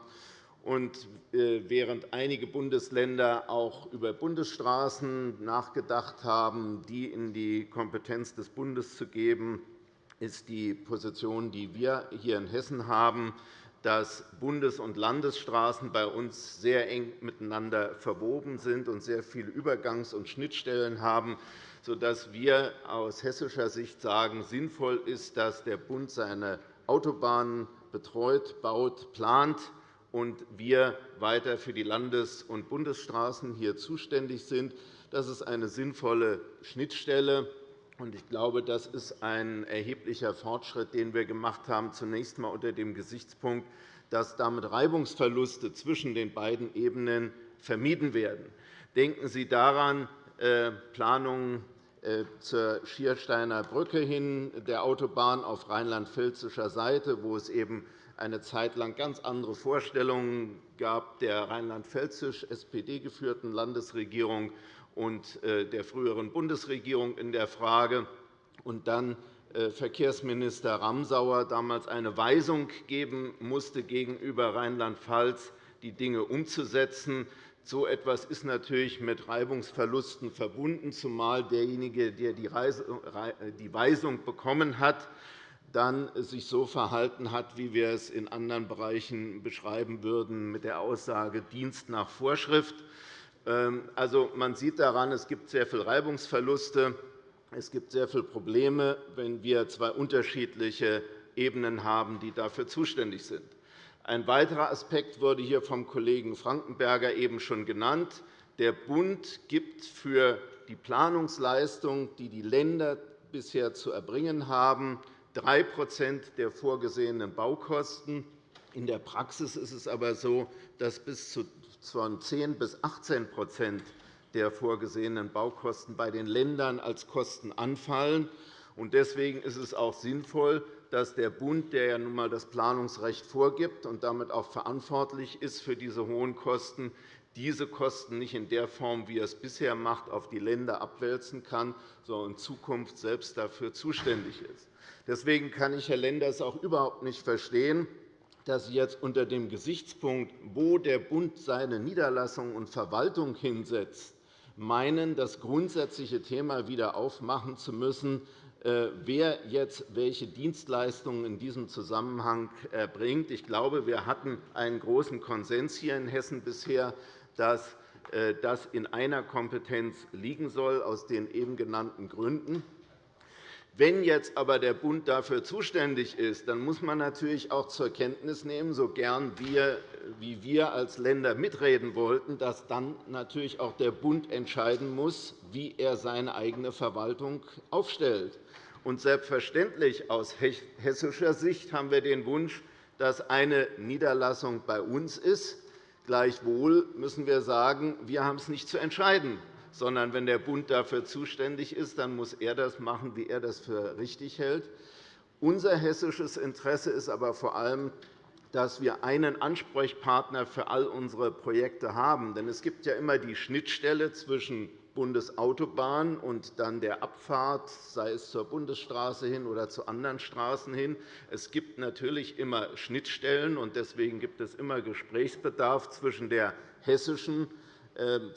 Und äh, während einige Bundesländer auch über Bundesstraßen nachgedacht haben, die in die Kompetenz des Bundes zu geben, ist die Position, die wir hier in Hessen haben, dass Bundes- und Landesstraßen bei uns sehr eng miteinander verwoben sind und sehr viele Übergangs- und Schnittstellen haben, sodass wir aus hessischer Sicht sagen, sinnvoll ist, dass der Bund seine Autobahnen betreut, baut, plant und wir weiter für die Landes- und Bundesstraßen hier zuständig sind. Das ist eine sinnvolle Schnittstelle. Ich glaube, das ist ein erheblicher Fortschritt, den wir gemacht haben, zunächst einmal unter dem Gesichtspunkt, dass damit Reibungsverluste zwischen den beiden Ebenen vermieden werden. Denken Sie daran, äh, Planungen äh, zur Schiersteiner Brücke hin, der Autobahn auf rheinland-pfälzischer Seite, wo es eben eine Zeit lang ganz andere Vorstellungen gab der rheinland-pfälzisch SPD geführten Landesregierung und äh, der früheren Bundesregierung in der Frage, und dann äh, Verkehrsminister Ramsauer damals eine Weisung geben musste gegenüber Rheinland-Pfalz, die Dinge umzusetzen. So etwas ist natürlich mit Reibungsverlusten verbunden, zumal derjenige, der die Weisung bekommen hat, dann sich so verhalten hat, wie wir es in anderen Bereichen beschreiben würden, mit der Aussage Dienst nach Vorschrift. Ähm, also, man sieht daran, es gibt sehr viele Reibungsverluste. Es gibt sehr viele Probleme, wenn wir zwei unterschiedliche Ebenen haben, die dafür zuständig sind. Ein weiterer Aspekt wurde hier vom Kollegen Frankenberger eben schon genannt. Der Bund gibt für die Planungsleistung, die die Länder bisher zu erbringen haben, 3% der vorgesehenen Baukosten. In der Praxis ist es aber so, dass bis zu 10 bis 18% der vorgesehenen Baukosten bei den Ländern als Kosten anfallen. Deswegen ist es auch sinnvoll, dass der Bund, der ja nun einmal das Planungsrecht vorgibt und damit auch verantwortlich ist für diese hohen Kosten, diese Kosten nicht in der Form, wie er es bisher macht, auf die Länder abwälzen kann, sondern in Zukunft selbst dafür zuständig ist. Deswegen kann ich Herr Lenders auch überhaupt nicht verstehen, dass Sie jetzt unter dem Gesichtspunkt, wo der Bund seine Niederlassung und Verwaltung hinsetzt, meinen, das grundsätzliche Thema wieder aufmachen zu müssen, äh, wer jetzt welche Dienstleistungen in diesem Zusammenhang erbringt. Ich glaube, wir hatten einen großen Konsens hier in Hessen bisher, dass äh, das in einer Kompetenz liegen soll, aus den eben genannten Gründen. Wenn jetzt aber der Bund dafür zuständig ist, dann muss man natürlich auch zur Kenntnis nehmen, so gern wir, wie wir als Länder mitreden wollten, dass dann natürlich auch der Bund entscheiden muss, wie er seine eigene Verwaltung aufstellt. Und selbstverständlich aus hessischer Sicht haben wir den Wunsch, dass eine Niederlassung bei uns ist. Gleichwohl müssen wir sagen, wir haben es nicht zu entscheiden sondern wenn der Bund dafür zuständig ist, dann muss er das machen, wie er das für richtig hält. Unser hessisches Interesse ist aber vor allem, dass wir einen Ansprechpartner für all unsere Projekte haben. Denn es gibt ja immer die Schnittstelle zwischen Bundesautobahn und dann der Abfahrt, sei es zur Bundesstraße hin oder zu anderen Straßen hin. Es gibt natürlich immer Schnittstellen, und deswegen gibt es immer Gesprächsbedarf zwischen der hessischen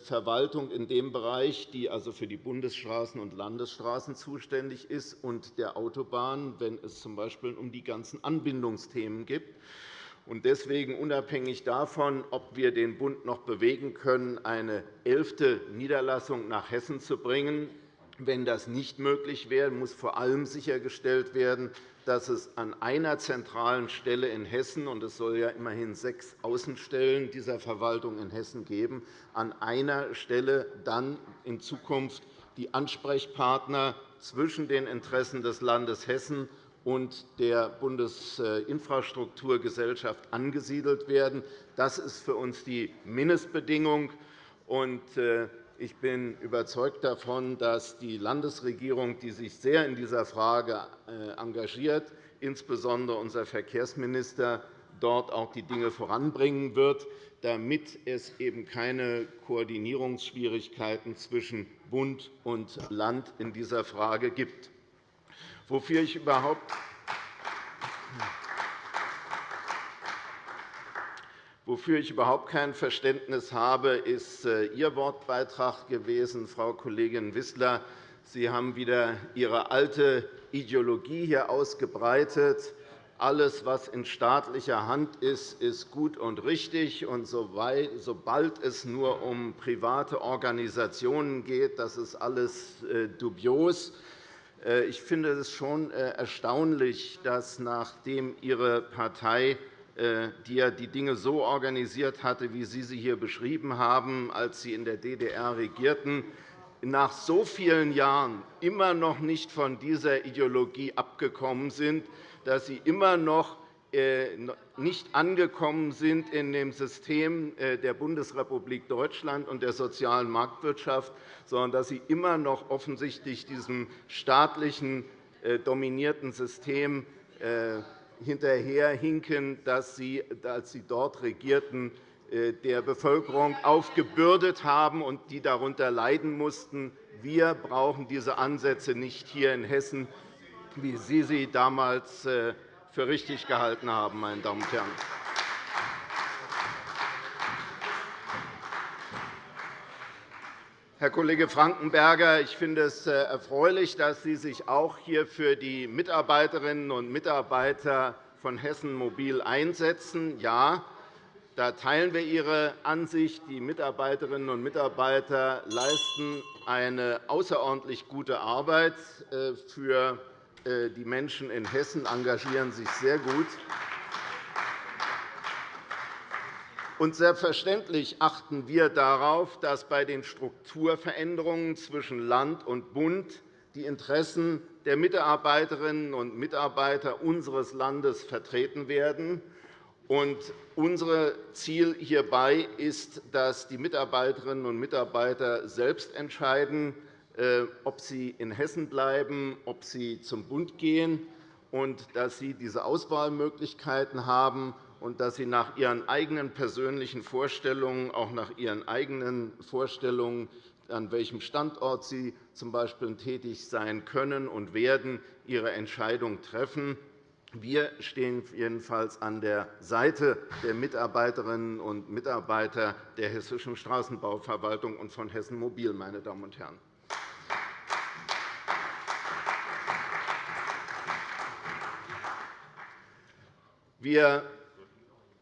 Verwaltung in dem Bereich, die also für die Bundesstraßen und Landesstraßen zuständig ist, und der Autobahn, wenn es z.B. um die ganzen Anbindungsthemen geht. Deswegen, unabhängig davon, ob wir den Bund noch bewegen können, eine elfte Niederlassung nach Hessen zu bringen, wenn das nicht möglich wäre, muss vor allem sichergestellt werden, dass es an einer zentralen Stelle in Hessen – und es soll ja immerhin sechs Außenstellen dieser Verwaltung in Hessen geben – an einer Stelle dann in Zukunft die Ansprechpartner zwischen den Interessen des Landes Hessen und der Bundesinfrastrukturgesellschaft angesiedelt werden. Das ist für uns die Mindestbedingung. Ich bin überzeugt davon, dass die Landesregierung, die sich sehr in dieser Frage äh, engagiert, insbesondere unser Verkehrsminister, dort auch die Dinge voranbringen wird, damit es eben keine Koordinierungsschwierigkeiten zwischen Bund und Land in dieser Frage gibt. Wofür ich überhaupt Wofür ich überhaupt kein Verständnis habe, ist äh, Ihr Wortbeitrag gewesen, Frau Kollegin Wissler. Sie haben wieder Ihre alte Ideologie hier ausgebreitet. Alles, was in staatlicher Hand ist, ist gut und richtig. Und sobald es nur um private Organisationen geht, das ist alles äh, dubios. Äh, ich finde es schon erstaunlich, dass nachdem Ihre Partei die ja die Dinge so organisiert hatte, wie Sie sie hier beschrieben haben, als Sie in der DDR regierten, nach so vielen Jahren immer noch nicht von dieser Ideologie abgekommen sind, dass Sie immer noch äh, nicht angekommen sind in dem System äh, der Bundesrepublik Deutschland und der sozialen Marktwirtschaft, sondern dass Sie immer noch offensichtlich diesem staatlichen dominierten System hinterherhinken, dass Sie, als Sie dort regierten, äh, der Bevölkerung aufgebürdet haben und die darunter leiden mussten. Wir brauchen diese Ansätze nicht hier in Hessen, wie Sie sie damals äh, für richtig gehalten haben, meine Damen und Herren. Herr Kollege Frankenberger, ich finde es äh, erfreulich, dass Sie sich auch hier für die Mitarbeiterinnen und Mitarbeiter von Hessen Mobil einsetzen. Ja, da teilen wir Ihre Ansicht. Die Mitarbeiterinnen und Mitarbeiter leisten eine außerordentlich gute Arbeit äh, für äh, die Menschen in Hessen, engagieren sich sehr gut. Und selbstverständlich achten wir darauf, dass bei den Strukturveränderungen zwischen Land und Bund die Interessen der Mitarbeiterinnen und Mitarbeiter unseres Landes vertreten werden. unser Ziel hierbei ist, dass die Mitarbeiterinnen und Mitarbeiter selbst entscheiden, äh, ob sie in Hessen bleiben, ob sie zum Bund gehen, und dass sie diese Auswahlmöglichkeiten haben und dass Sie nach Ihren eigenen persönlichen Vorstellungen, auch nach Ihren eigenen Vorstellungen, an welchem Standort Sie z.B. tätig sein können und werden, Ihre Entscheidung treffen. Wir stehen jedenfalls an der Seite der Mitarbeiterinnen und Mitarbeiter der Hessischen Straßenbauverwaltung und von Hessen Mobil. Meine Damen und Herren. Wir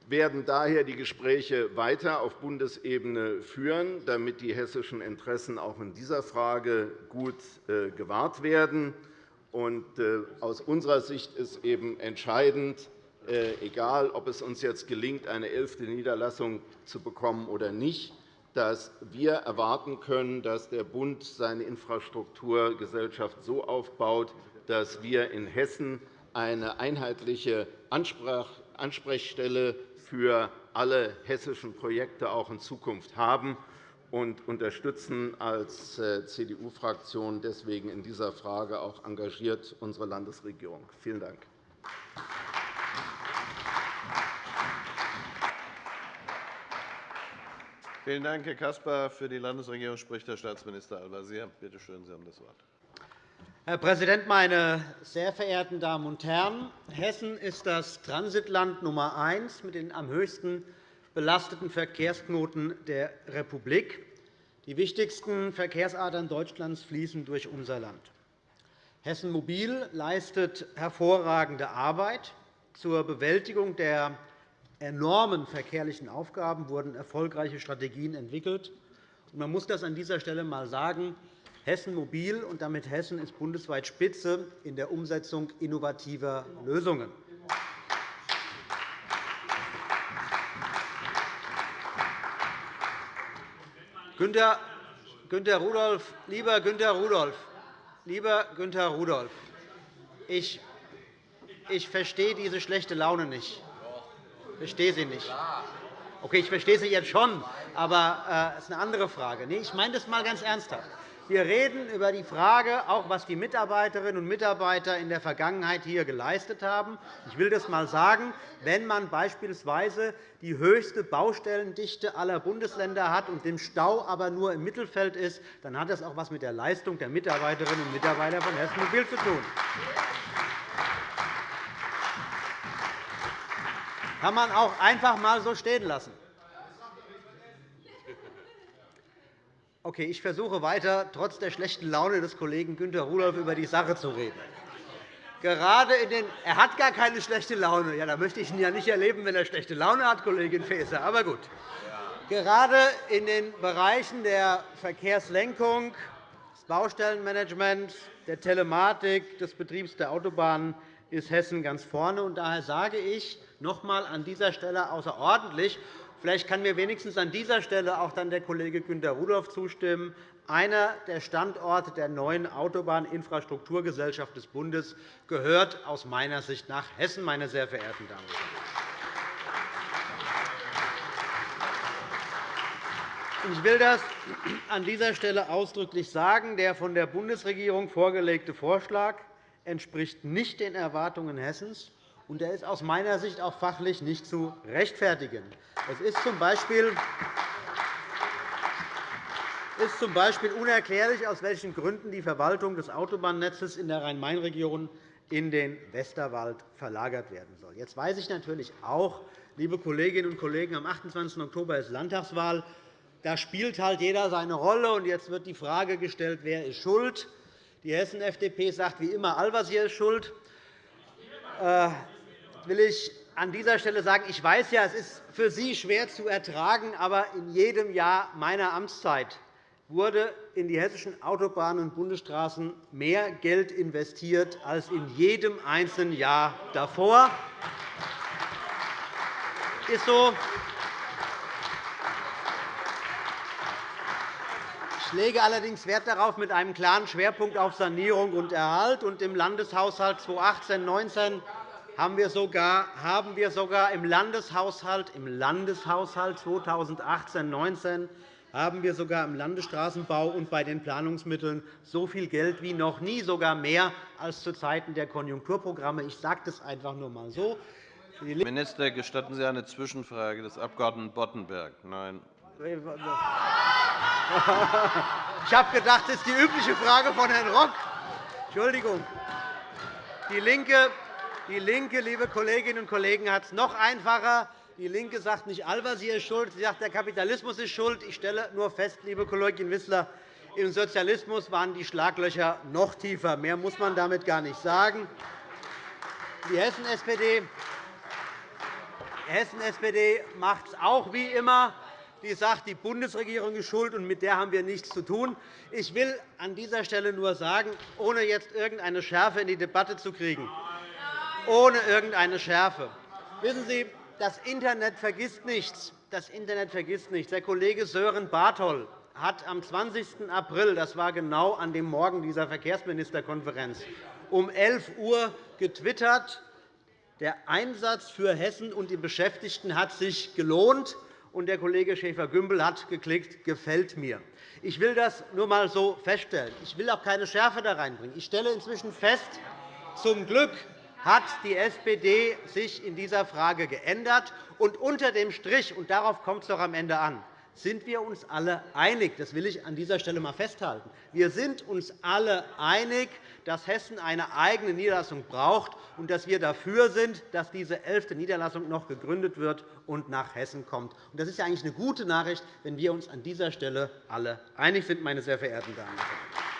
werden daher die Gespräche weiter auf Bundesebene führen, damit die hessischen Interessen auch in dieser Frage gut äh, gewahrt werden. Äh, aus unserer Sicht ist eben entscheidend, äh, egal ob es uns jetzt gelingt, eine elfte Niederlassung zu bekommen oder nicht, dass wir erwarten können, dass der Bund seine Infrastrukturgesellschaft so aufbaut, dass wir in Hessen eine einheitliche Ansprechstelle für alle hessischen Projekte auch in Zukunft haben und unterstützen als äh, CDU-Fraktion deswegen in dieser Frage auch engagiert unsere Landesregierung. Vielen Dank. Vielen Dank, Herr Caspar. Für die Landesregierung spricht Herr Staatsminister Al-Wazir. Bitte schön, Sie haben das Wort. Herr Präsident, meine sehr verehrten Damen und Herren! Hessen ist das Transitland Nummer eins mit den am höchsten belasteten Verkehrsknoten der Republik. Die wichtigsten Verkehrsadern Deutschlands fließen durch unser Land. Hessen Mobil leistet hervorragende Arbeit. Zur Bewältigung der enormen verkehrlichen Aufgaben wurden erfolgreiche Strategien entwickelt. Man muss das an dieser Stelle einmal sagen. Hessen Mobil und damit Hessen ist bundesweit Spitze in der Umsetzung innovativer Lösungen. Günter, Günter Rudolph, lieber Günter Rudolph, lieber Günter Rudolph, ich, ich verstehe diese schlechte Laune nicht. Ich verstehe sie nicht. Okay, ich verstehe sie jetzt schon, aber das äh, ist eine andere Frage. ich meine das einmal ganz ernsthaft. Wir reden über die Frage, auch was die Mitarbeiterinnen und Mitarbeiter in der Vergangenheit hier geleistet haben. Ich will das einmal sagen. Wenn man beispielsweise die höchste Baustellendichte aller Bundesländer hat und dem Stau aber nur im Mittelfeld ist, dann hat das auch etwas mit der Leistung der Mitarbeiterinnen und Mitarbeiter von Hessen Mobil zu tun. kann man auch einfach einmal so stehen lassen. Okay, ich versuche weiter, trotz der schlechten Laune des Kollegen Günter Rudolph über die Sache zu reden. Gerade in den er hat gar keine schlechte Laune. Ja, da möchte ich ihn ja nicht erleben, wenn er schlechte Laune hat, Kollegin Faeser. Aber gut. Gerade in den Bereichen der Verkehrslenkung, des Baustellenmanagements, der Telematik, des Betriebs der Autobahnen ist Hessen ganz vorne. Daher sage ich noch einmal an dieser Stelle außerordentlich, Vielleicht kann mir wenigstens an dieser Stelle auch dann der Kollege Günter Rudolph zustimmen. Einer der Standorte der neuen Autobahninfrastrukturgesellschaft des Bundes gehört aus meiner Sicht nach Hessen, meine sehr verehrten Damen und Herren. Ich will das an dieser Stelle ausdrücklich sagen. Der von der Bundesregierung vorgelegte Vorschlag entspricht nicht den Erwartungen Hessens und er ist aus meiner Sicht auch fachlich nicht zu rechtfertigen. Es ist z. B ist z. B. unerklärlich, aus welchen Gründen die Verwaltung des Autobahnnetzes in der Rhein-Main-Region in den Westerwald verlagert werden soll. Jetzt weiß ich natürlich auch, liebe Kolleginnen und Kollegen, am 28. Oktober ist Landtagswahl. Da spielt halt jeder seine Rolle. Und jetzt wird die Frage gestellt, wer ist schuld. Die Hessen-FDP sagt wie immer, Al-Wazir ist schuld. Will ich an dieser Stelle sagen, ich weiß ja, es ist für Sie schwer zu ertragen, aber in jedem Jahr meiner Amtszeit wurde in die hessischen Autobahnen und Bundesstraßen mehr Geld investiert als in jedem einzelnen Jahr davor. Ist so. Ich lege allerdings Wert darauf, mit einem klaren Schwerpunkt auf Sanierung und Erhalt. Und Im Landeshaushalt 2018-19 haben wir sogar, haben wir sogar im Landeshaushalt, im Landeshaushalt 2018-19 haben wir sogar im Landesstraßenbau und bei den Planungsmitteln so viel Geld wie noch nie, sogar mehr als zu Zeiten der Konjunkturprogramme. Ich sage das einfach nur einmal so. Herr Minister, gestatten Sie eine Zwischenfrage des Abg. Boddenberg? Nein. Ich habe gedacht, das ist die übliche Frage von Herrn Rock. Entschuldigung. Die LINKE die LINKE, liebe Kolleginnen und Kollegen, hat es noch einfacher. DIE LINKE sagt nicht, Al-Wazir ist schuld, sie sagt, der Kapitalismus ist schuld. Ich stelle nur fest, liebe Kollegin Wissler, im Sozialismus waren die Schlaglöcher noch tiefer. Mehr muss man damit gar nicht sagen. Die Hessen-SPD Hessen SPD macht es auch wie immer. Die sagt, die Bundesregierung ist schuld, und mit der haben wir nichts zu tun. Ich will an dieser Stelle nur sagen, ohne jetzt irgendeine Schärfe in die Debatte zu kriegen, ohne irgendeine Schärfe. Wissen Sie, das Internet vergisst nichts. Das Internet vergisst nichts. Der Kollege Sören Bartol hat am 20. April, das war genau an dem Morgen dieser Verkehrsministerkonferenz, um 11 Uhr getwittert, der Einsatz für Hessen und die Beschäftigten hat sich gelohnt. Und der Kollege Schäfer-Gümbel hat geklickt, gefällt mir. Ich will das nur einmal so feststellen. Ich will auch keine Schärfe da reinbringen. Ich stelle inzwischen fest, zum Glück hat die SPD sich in dieser Frage geändert. Und unter dem Strich, und darauf kommt es doch am Ende an, sind wir uns alle einig. Das will ich an dieser Stelle einmal festhalten. Wir sind uns alle einig, dass Hessen eine eigene Niederlassung braucht und dass wir dafür sind, dass diese elfte Niederlassung noch gegründet wird und nach Hessen kommt. Das ist ja eigentlich eine gute Nachricht, wenn wir uns an dieser Stelle alle einig sind, meine sehr verehrten Damen und Herren.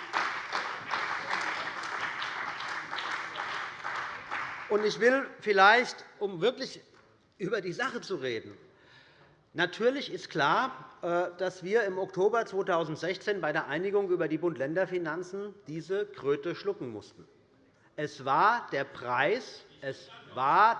Und ich will vielleicht, um wirklich über die Sache zu reden, Natürlich ist klar, äh, dass wir im Oktober 2016 bei der Einigung über die Bund-Länder-Finanzen diese Kröte schlucken mussten. Es war der Preis, es war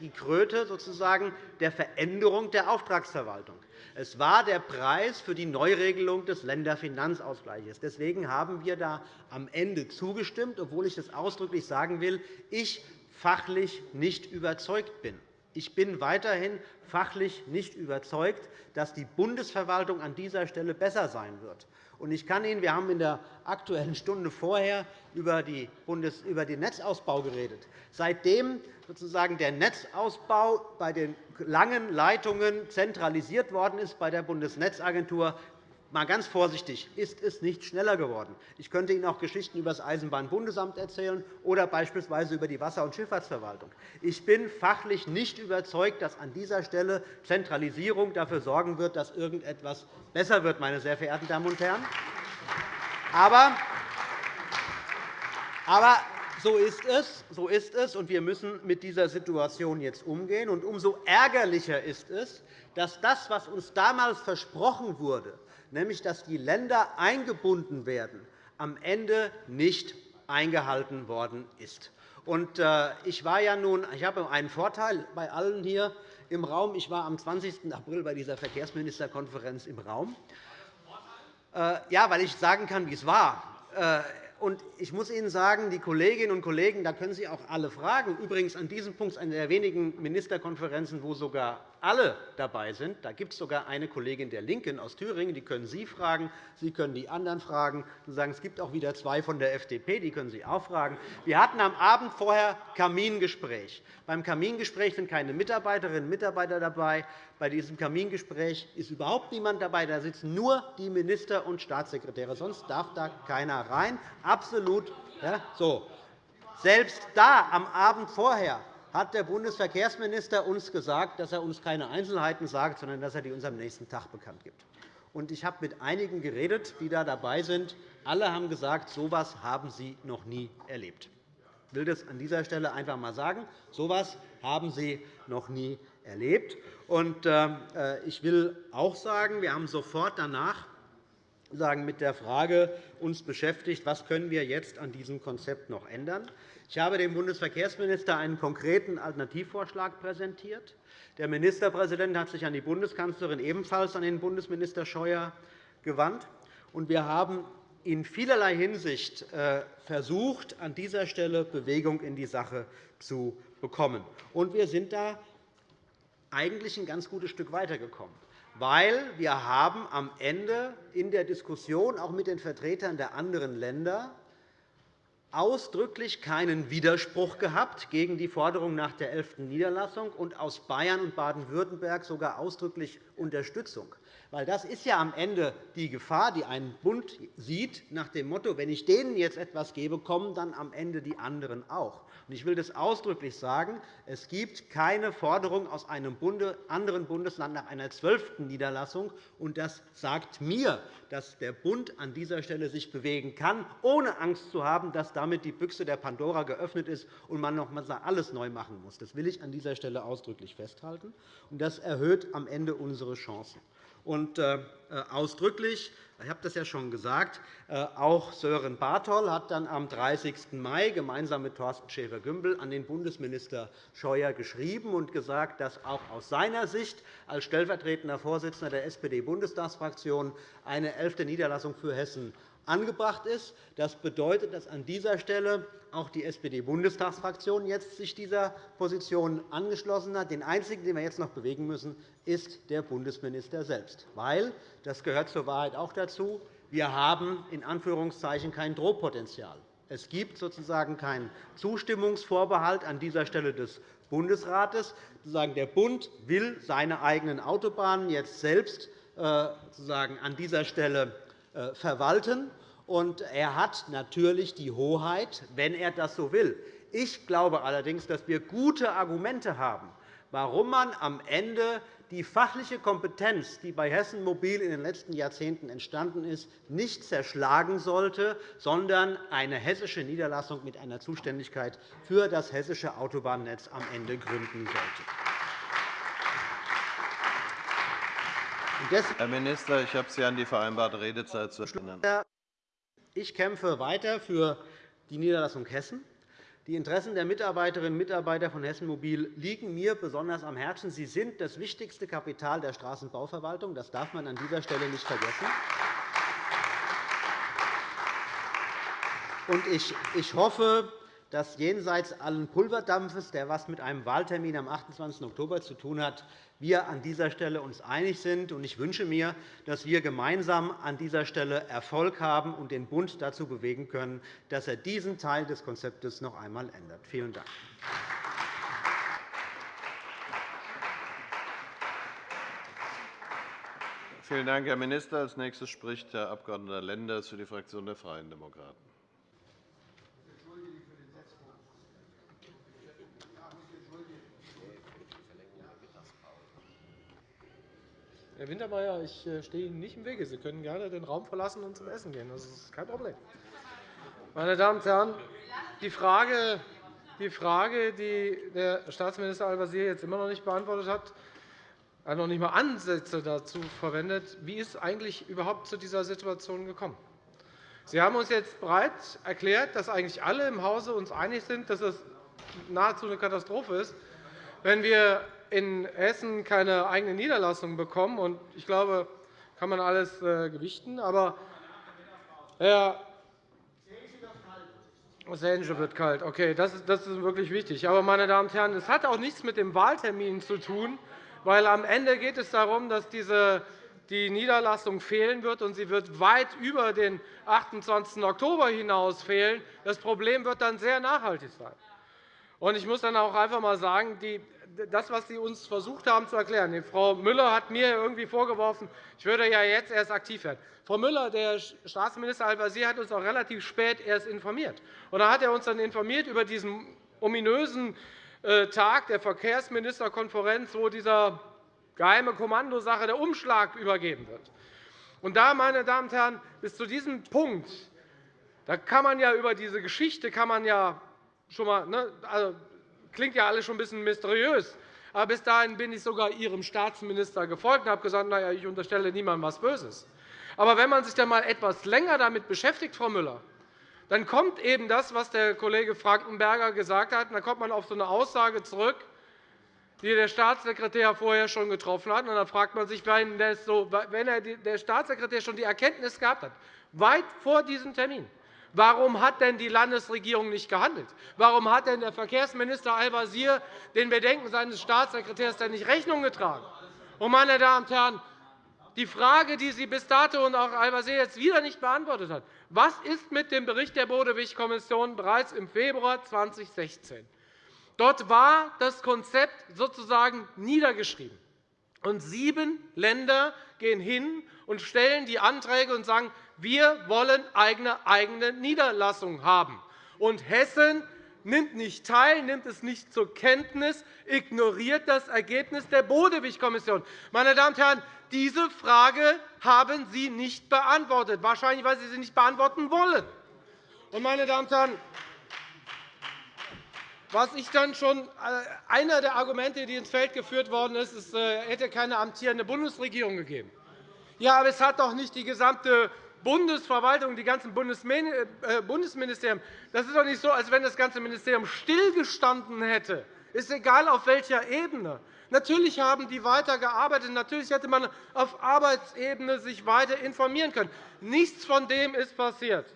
die Kröte sozusagen der Veränderung der Auftragsverwaltung. Es war der Preis für die Neuregelung des Länderfinanzausgleichs. Deswegen haben wir da am Ende zugestimmt, obwohl ich das ausdrücklich sagen will. Ich fachlich nicht überzeugt bin. Ich bin weiterhin fachlich nicht überzeugt, dass die Bundesverwaltung an dieser Stelle besser sein wird. Ich kann Ihnen, wir haben in der Aktuellen Stunde vorher über, Bundes über den Netzausbau geredet. Seitdem sozusagen der Netzausbau bei den langen Leitungen zentralisiert worden ist bei der Bundesnetzagentur, mal ganz vorsichtig, ist es nicht schneller geworden. Ich könnte Ihnen auch Geschichten über das Eisenbahnbundesamt erzählen oder beispielsweise über die Wasser- und Schifffahrtsverwaltung. Ich bin fachlich nicht überzeugt, dass an dieser Stelle Zentralisierung dafür sorgen wird, dass irgendetwas besser wird, meine sehr verehrten Damen und Herren. Aber aber so ist es, so ist es, und wir müssen mit dieser Situation jetzt umgehen. Und umso ärgerlicher ist es, dass das, was uns damals versprochen wurde, nämlich dass die Länder eingebunden werden, am Ende nicht eingehalten worden ist. Äh, ich, war ja nun, ich habe einen Vorteil bei allen hier im Raum. Ich war am 20. April bei dieser Verkehrsministerkonferenz im Raum. Äh, ja, weil ich sagen kann, wie es war. Äh, ich muss Ihnen sagen, die Kolleginnen und Kollegen, da können Sie auch alle fragen. Übrigens an diesem Punkt eine der wenigen Ministerkonferenzen, wo sogar alle dabei sind. Da gibt es sogar eine Kollegin der LINKEN aus Thüringen, die können Sie fragen. Sie können die anderen fragen. Sie sagen, es gibt auch wieder zwei von der FDP, die können Sie auch fragen. Wir hatten am Abend vorher Kamingespräch. Beim Kamingespräch sind keine Mitarbeiterinnen und Mitarbeiter dabei. Bei diesem Kamingespräch ist überhaupt niemand dabei. Da sitzen nur die Minister und Staatssekretäre. Sonst darf da keiner rein. Absolut. Ja, so. Selbst da, am Abend vorher, hat der Bundesverkehrsminister uns gesagt, dass er uns keine Einzelheiten sagt, sondern dass er die uns am nächsten Tag bekannt gibt. Ich habe mit einigen geredet, die da dabei sind. Alle haben gesagt, so etwas haben sie noch nie erlebt. Ich will das an dieser Stelle einfach einmal sagen. So etwas haben sie noch nie erlebt. Äh, ich will auch sagen, wir haben sofort danach mit der Frage uns beschäftigt, was können wir jetzt an diesem Konzept noch ändern. Ich habe dem Bundesverkehrsminister einen konkreten Alternativvorschlag präsentiert. Der Ministerpräsident hat sich an die Bundeskanzlerin ebenfalls an den Bundesminister Scheuer gewandt. Wir haben in vielerlei Hinsicht äh, versucht, an dieser Stelle Bewegung in die Sache zu bekommen. Wir sind da eigentlich ein ganz gutes Stück weitergekommen weil wir haben am Ende in der Diskussion auch mit den Vertretern der anderen Länder ausdrücklich keinen Widerspruch gehabt gegen die Forderung nach der elften Niederlassung und aus Bayern und Baden-Württemberg sogar ausdrücklich Unterstützung. Weil das ist ja am Ende die Gefahr, die ein Bund sieht, nach dem Motto, wenn ich denen jetzt etwas gebe, kommen dann am Ende die anderen auch. Ich will das ausdrücklich sagen. Es gibt keine Forderung aus einem anderen Bundesland nach einer zwölften Niederlassung. Und das sagt mir, dass der Bund an dieser Stelle sich bewegen kann, ohne Angst zu haben, dass damit die Büchse der Pandora geöffnet ist und man noch einmal alles neu machen muss. Das will ich an dieser Stelle ausdrücklich festhalten. Das erhöht am Ende unsere Chancen. Und äh, ausdrücklich ich habe das ja schon gesagt. Äh, auch Sören Barthol hat dann am 30. Mai gemeinsam mit Thorsten Schäfer-Gümbel an den Bundesminister Scheuer geschrieben und gesagt, dass auch aus seiner Sicht als stellvertretender Vorsitzender der SPD-Bundestagsfraktion eine elfte Niederlassung für Hessen angebracht ist. Das bedeutet, dass an dieser Stelle auch die SPD-Bundestagsfraktion jetzt sich dieser Position angeschlossen hat. Den einzigen, den wir jetzt noch bewegen müssen, ist der Bundesminister selbst. Weil, das gehört zur Wahrheit auch dazu, wir haben in Anführungszeichen kein Drohpotenzial. Es gibt sozusagen keinen Zustimmungsvorbehalt an dieser Stelle des Bundesrates. Der Bund will seine eigenen Autobahnen jetzt selbst äh, an dieser Stelle verwalten. Und er hat natürlich die Hoheit, wenn er das so will. Ich glaube allerdings, dass wir gute Argumente haben, warum man am Ende die fachliche Kompetenz, die bei Hessen Mobil in den letzten Jahrzehnten entstanden ist, nicht zerschlagen sollte, sondern eine hessische Niederlassung mit einer Zuständigkeit für das hessische Autobahnnetz am Ende gründen sollte. Herr Minister, ich habe Sie an die vereinbarte Redezeit zu erinnern. Ich kämpfe weiter für die Niederlassung Hessen. Die Interessen der Mitarbeiterinnen und Mitarbeiter von Hessen Mobil liegen mir besonders am Herzen. Sie sind das wichtigste Kapital der Straßenbauverwaltung. Das darf man an dieser Stelle nicht vergessen. Ich hoffe, dass jenseits allen Pulverdampfes, der etwas mit einem Wahltermin am 28. Oktober zu tun hat, wir an dieser Stelle uns einig sind. Ich wünsche mir, dass wir gemeinsam an dieser Stelle Erfolg haben und den Bund dazu bewegen können, dass er diesen Teil des Konzeptes noch einmal ändert. Vielen Dank. Vielen Dank, Herr Minister. Als nächstes spricht Herr Abg. Lenders für die Fraktion der Freien Demokraten. Herr Wintermeyer, ich äh, stehe Ihnen nicht im Wege. Sie können gerne den Raum verlassen und zum Essen gehen. Das ist kein Problem. Meine Damen und Herren, die Frage, die Frage, die der Staatsminister Al-Wazir jetzt immer noch nicht beantwortet hat, hat noch nicht einmal Ansätze dazu verwendet, wie ist eigentlich überhaupt zu dieser Situation gekommen. Sie haben uns jetzt bereits erklärt, dass eigentlich alle im Hause uns einig sind, dass es nahezu eine Katastrophe ist, wenn wir in Hessen keine eigene Niederlassung bekommen. Ich glaube, das kann man alles äh, gewichten. Aber Herr das Hähnchen wird kalt. Okay, das ist, das ist wirklich wichtig. Aber, meine Damen und Herren, es hat auch nichts mit dem Wahltermin zu tun, weil am Ende geht es darum, dass diese die Niederlassung fehlen wird, und sie wird weit über den 28. Oktober hinaus fehlen. Das Problem wird dann sehr nachhaltig sein. Ich muss dann auch einfach einmal sagen, das, was Sie uns versucht haben zu erklären. Frau Müller hat mir irgendwie vorgeworfen, ich würde ja jetzt erst aktiv werden. Frau Müller, der Staatsminister Al-Wazir hat uns auch relativ spät erst informiert. Und da hat er uns dann informiert über diesen ominösen äh, Tag der Verkehrsministerkonferenz, wo dieser geheime Kommandosache der Umschlag übergeben wird. Und da, meine Damen und Herren, bis zu diesem Punkt da kann man ja über diese Geschichte kann man ja schon mal, ne, also, klingt ja alles schon ein bisschen mysteriös. Aber bis dahin bin ich sogar Ihrem Staatsminister gefolgt und habe gesagt, na ja, ich unterstelle niemandem etwas Böses. Aber wenn man sich dann einmal etwas länger damit beschäftigt, Frau Müller, dann kommt eben das, was der Kollege Frankenberger gesagt hat. Dann kommt man auf so eine Aussage zurück, die der Staatssekretär vorher schon getroffen hat. Und dann fragt man sich, wenn der Staatssekretär schon die Erkenntnis gehabt hat, weit vor diesem Termin, Warum hat denn die Landesregierung nicht gehandelt? Warum hat denn der Verkehrsminister Al-Wazir den Bedenken seines Staatssekretärs denn nicht Rechnung getragen? Und, meine Damen und Herren, die Frage, die Sie bis dato und auch Al-Wazir jetzt wieder nicht beantwortet hat, was ist mit dem Bericht der Bodewig-Kommission bereits im Februar 2016? Dort war das Konzept sozusagen niedergeschrieben. Und sieben Länder gehen hin und stellen die Anträge und sagen, wir wollen eine eigene Niederlassung haben. Und Hessen nimmt nicht teil, nimmt es nicht zur Kenntnis, ignoriert das Ergebnis der Bodewig-Kommission. Meine Damen und Herren, diese Frage haben Sie nicht beantwortet, wahrscheinlich, weil Sie sie nicht beantworten wollen. Und, meine Damen und Herren, was ich dann schon äh, einer der Argumente, die ins Feld geführt worden ist, es äh, hätte keine amtierende Bundesregierung gegeben. Ja, aber es hat doch nicht die gesamte Bundesverwaltung, die ganzen äh, Bundesministerien. Das ist doch nicht so, als wenn das ganze Ministerium stillgestanden hätte. Ist egal, auf welcher Ebene. Natürlich haben die weiter gearbeitet. Natürlich hätte man auf Arbeitsebene sich weiter informieren können. Nichts von dem ist passiert.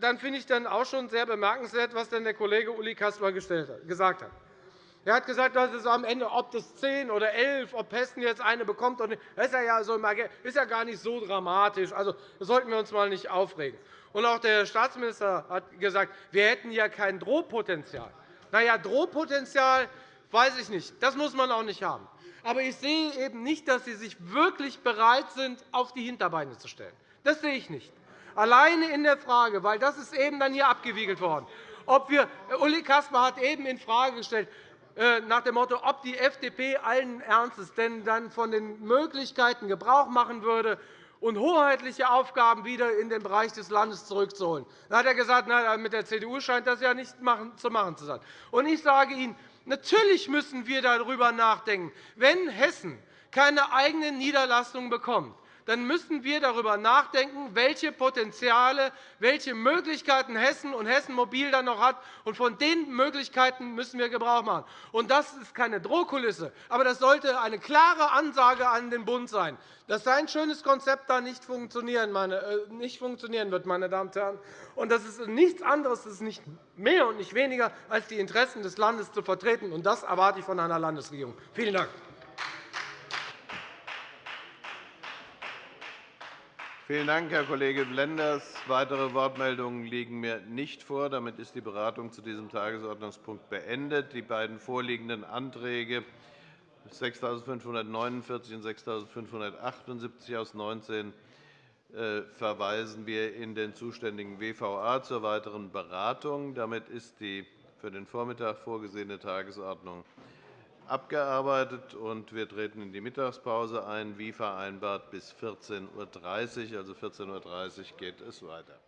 Dann finde ich dann auch schon sehr bemerkenswert, was der Kollege Uli Kassler gesagt hat. Er hat gesagt, dass es am Ende, ob das 10 oder 11, ob Hessen jetzt eine bekommt, das ist ja, so, ist ja gar nicht so dramatisch. Also, das sollten wir uns mal nicht aufregen. Und auch der Staatsminister hat gesagt, wir hätten ja kein Drohpotenzial. Na ja, Drohpotenzial weiß ich nicht. Das muss man auch nicht haben. Aber ich sehe eben nicht, dass Sie sich wirklich bereit sind, auf die Hinterbeine zu stellen. Das sehe ich nicht. Alleine in der Frage, weil das ist eben dann hier abgewiegelt worden. Ob wir, Uli Kasper hat eben in Frage gestellt, nach dem Motto, ob die FDP allen Ernstes denn dann von den Möglichkeiten Gebrauch machen würde, und hoheitliche Aufgaben wieder in den Bereich des Landes zurückzuholen. Da hat er gesagt, na, mit der CDU scheint das ja nicht zu machen zu sein. Und ich sage Ihnen, natürlich müssen wir darüber nachdenken, wenn Hessen keine eigene Niederlassung bekommt, dann müssen wir darüber nachdenken, welche Potenziale, welche Möglichkeiten Hessen und Hessen Mobil dann noch hat. Und von den Möglichkeiten müssen wir Gebrauch machen. Und das ist keine Drohkulisse, aber das sollte eine klare Ansage an den Bund sein, dass sein schönes Konzept da nicht funktionieren, äh, wird. Meine Damen und Herren. Und das ist nichts anderes, das ist nicht mehr und nicht weniger, als die Interessen des Landes zu vertreten. Und das erwarte ich von einer Landesregierung. Vielen Dank. Vielen Dank, Herr Kollege Lenders. Weitere Wortmeldungen liegen mir nicht vor. Damit ist die Beratung zu diesem Tagesordnungspunkt beendet. Die beiden vorliegenden Anträge 6549 und 6578 aus 19 äh, verweisen wir in den zuständigen WVA zur weiteren Beratung. Damit ist die für den Vormittag vorgesehene Tagesordnung abgearbeitet, und wir treten in die Mittagspause ein, wie vereinbart bis 14.30 Uhr. Also 14.30 Uhr geht es weiter.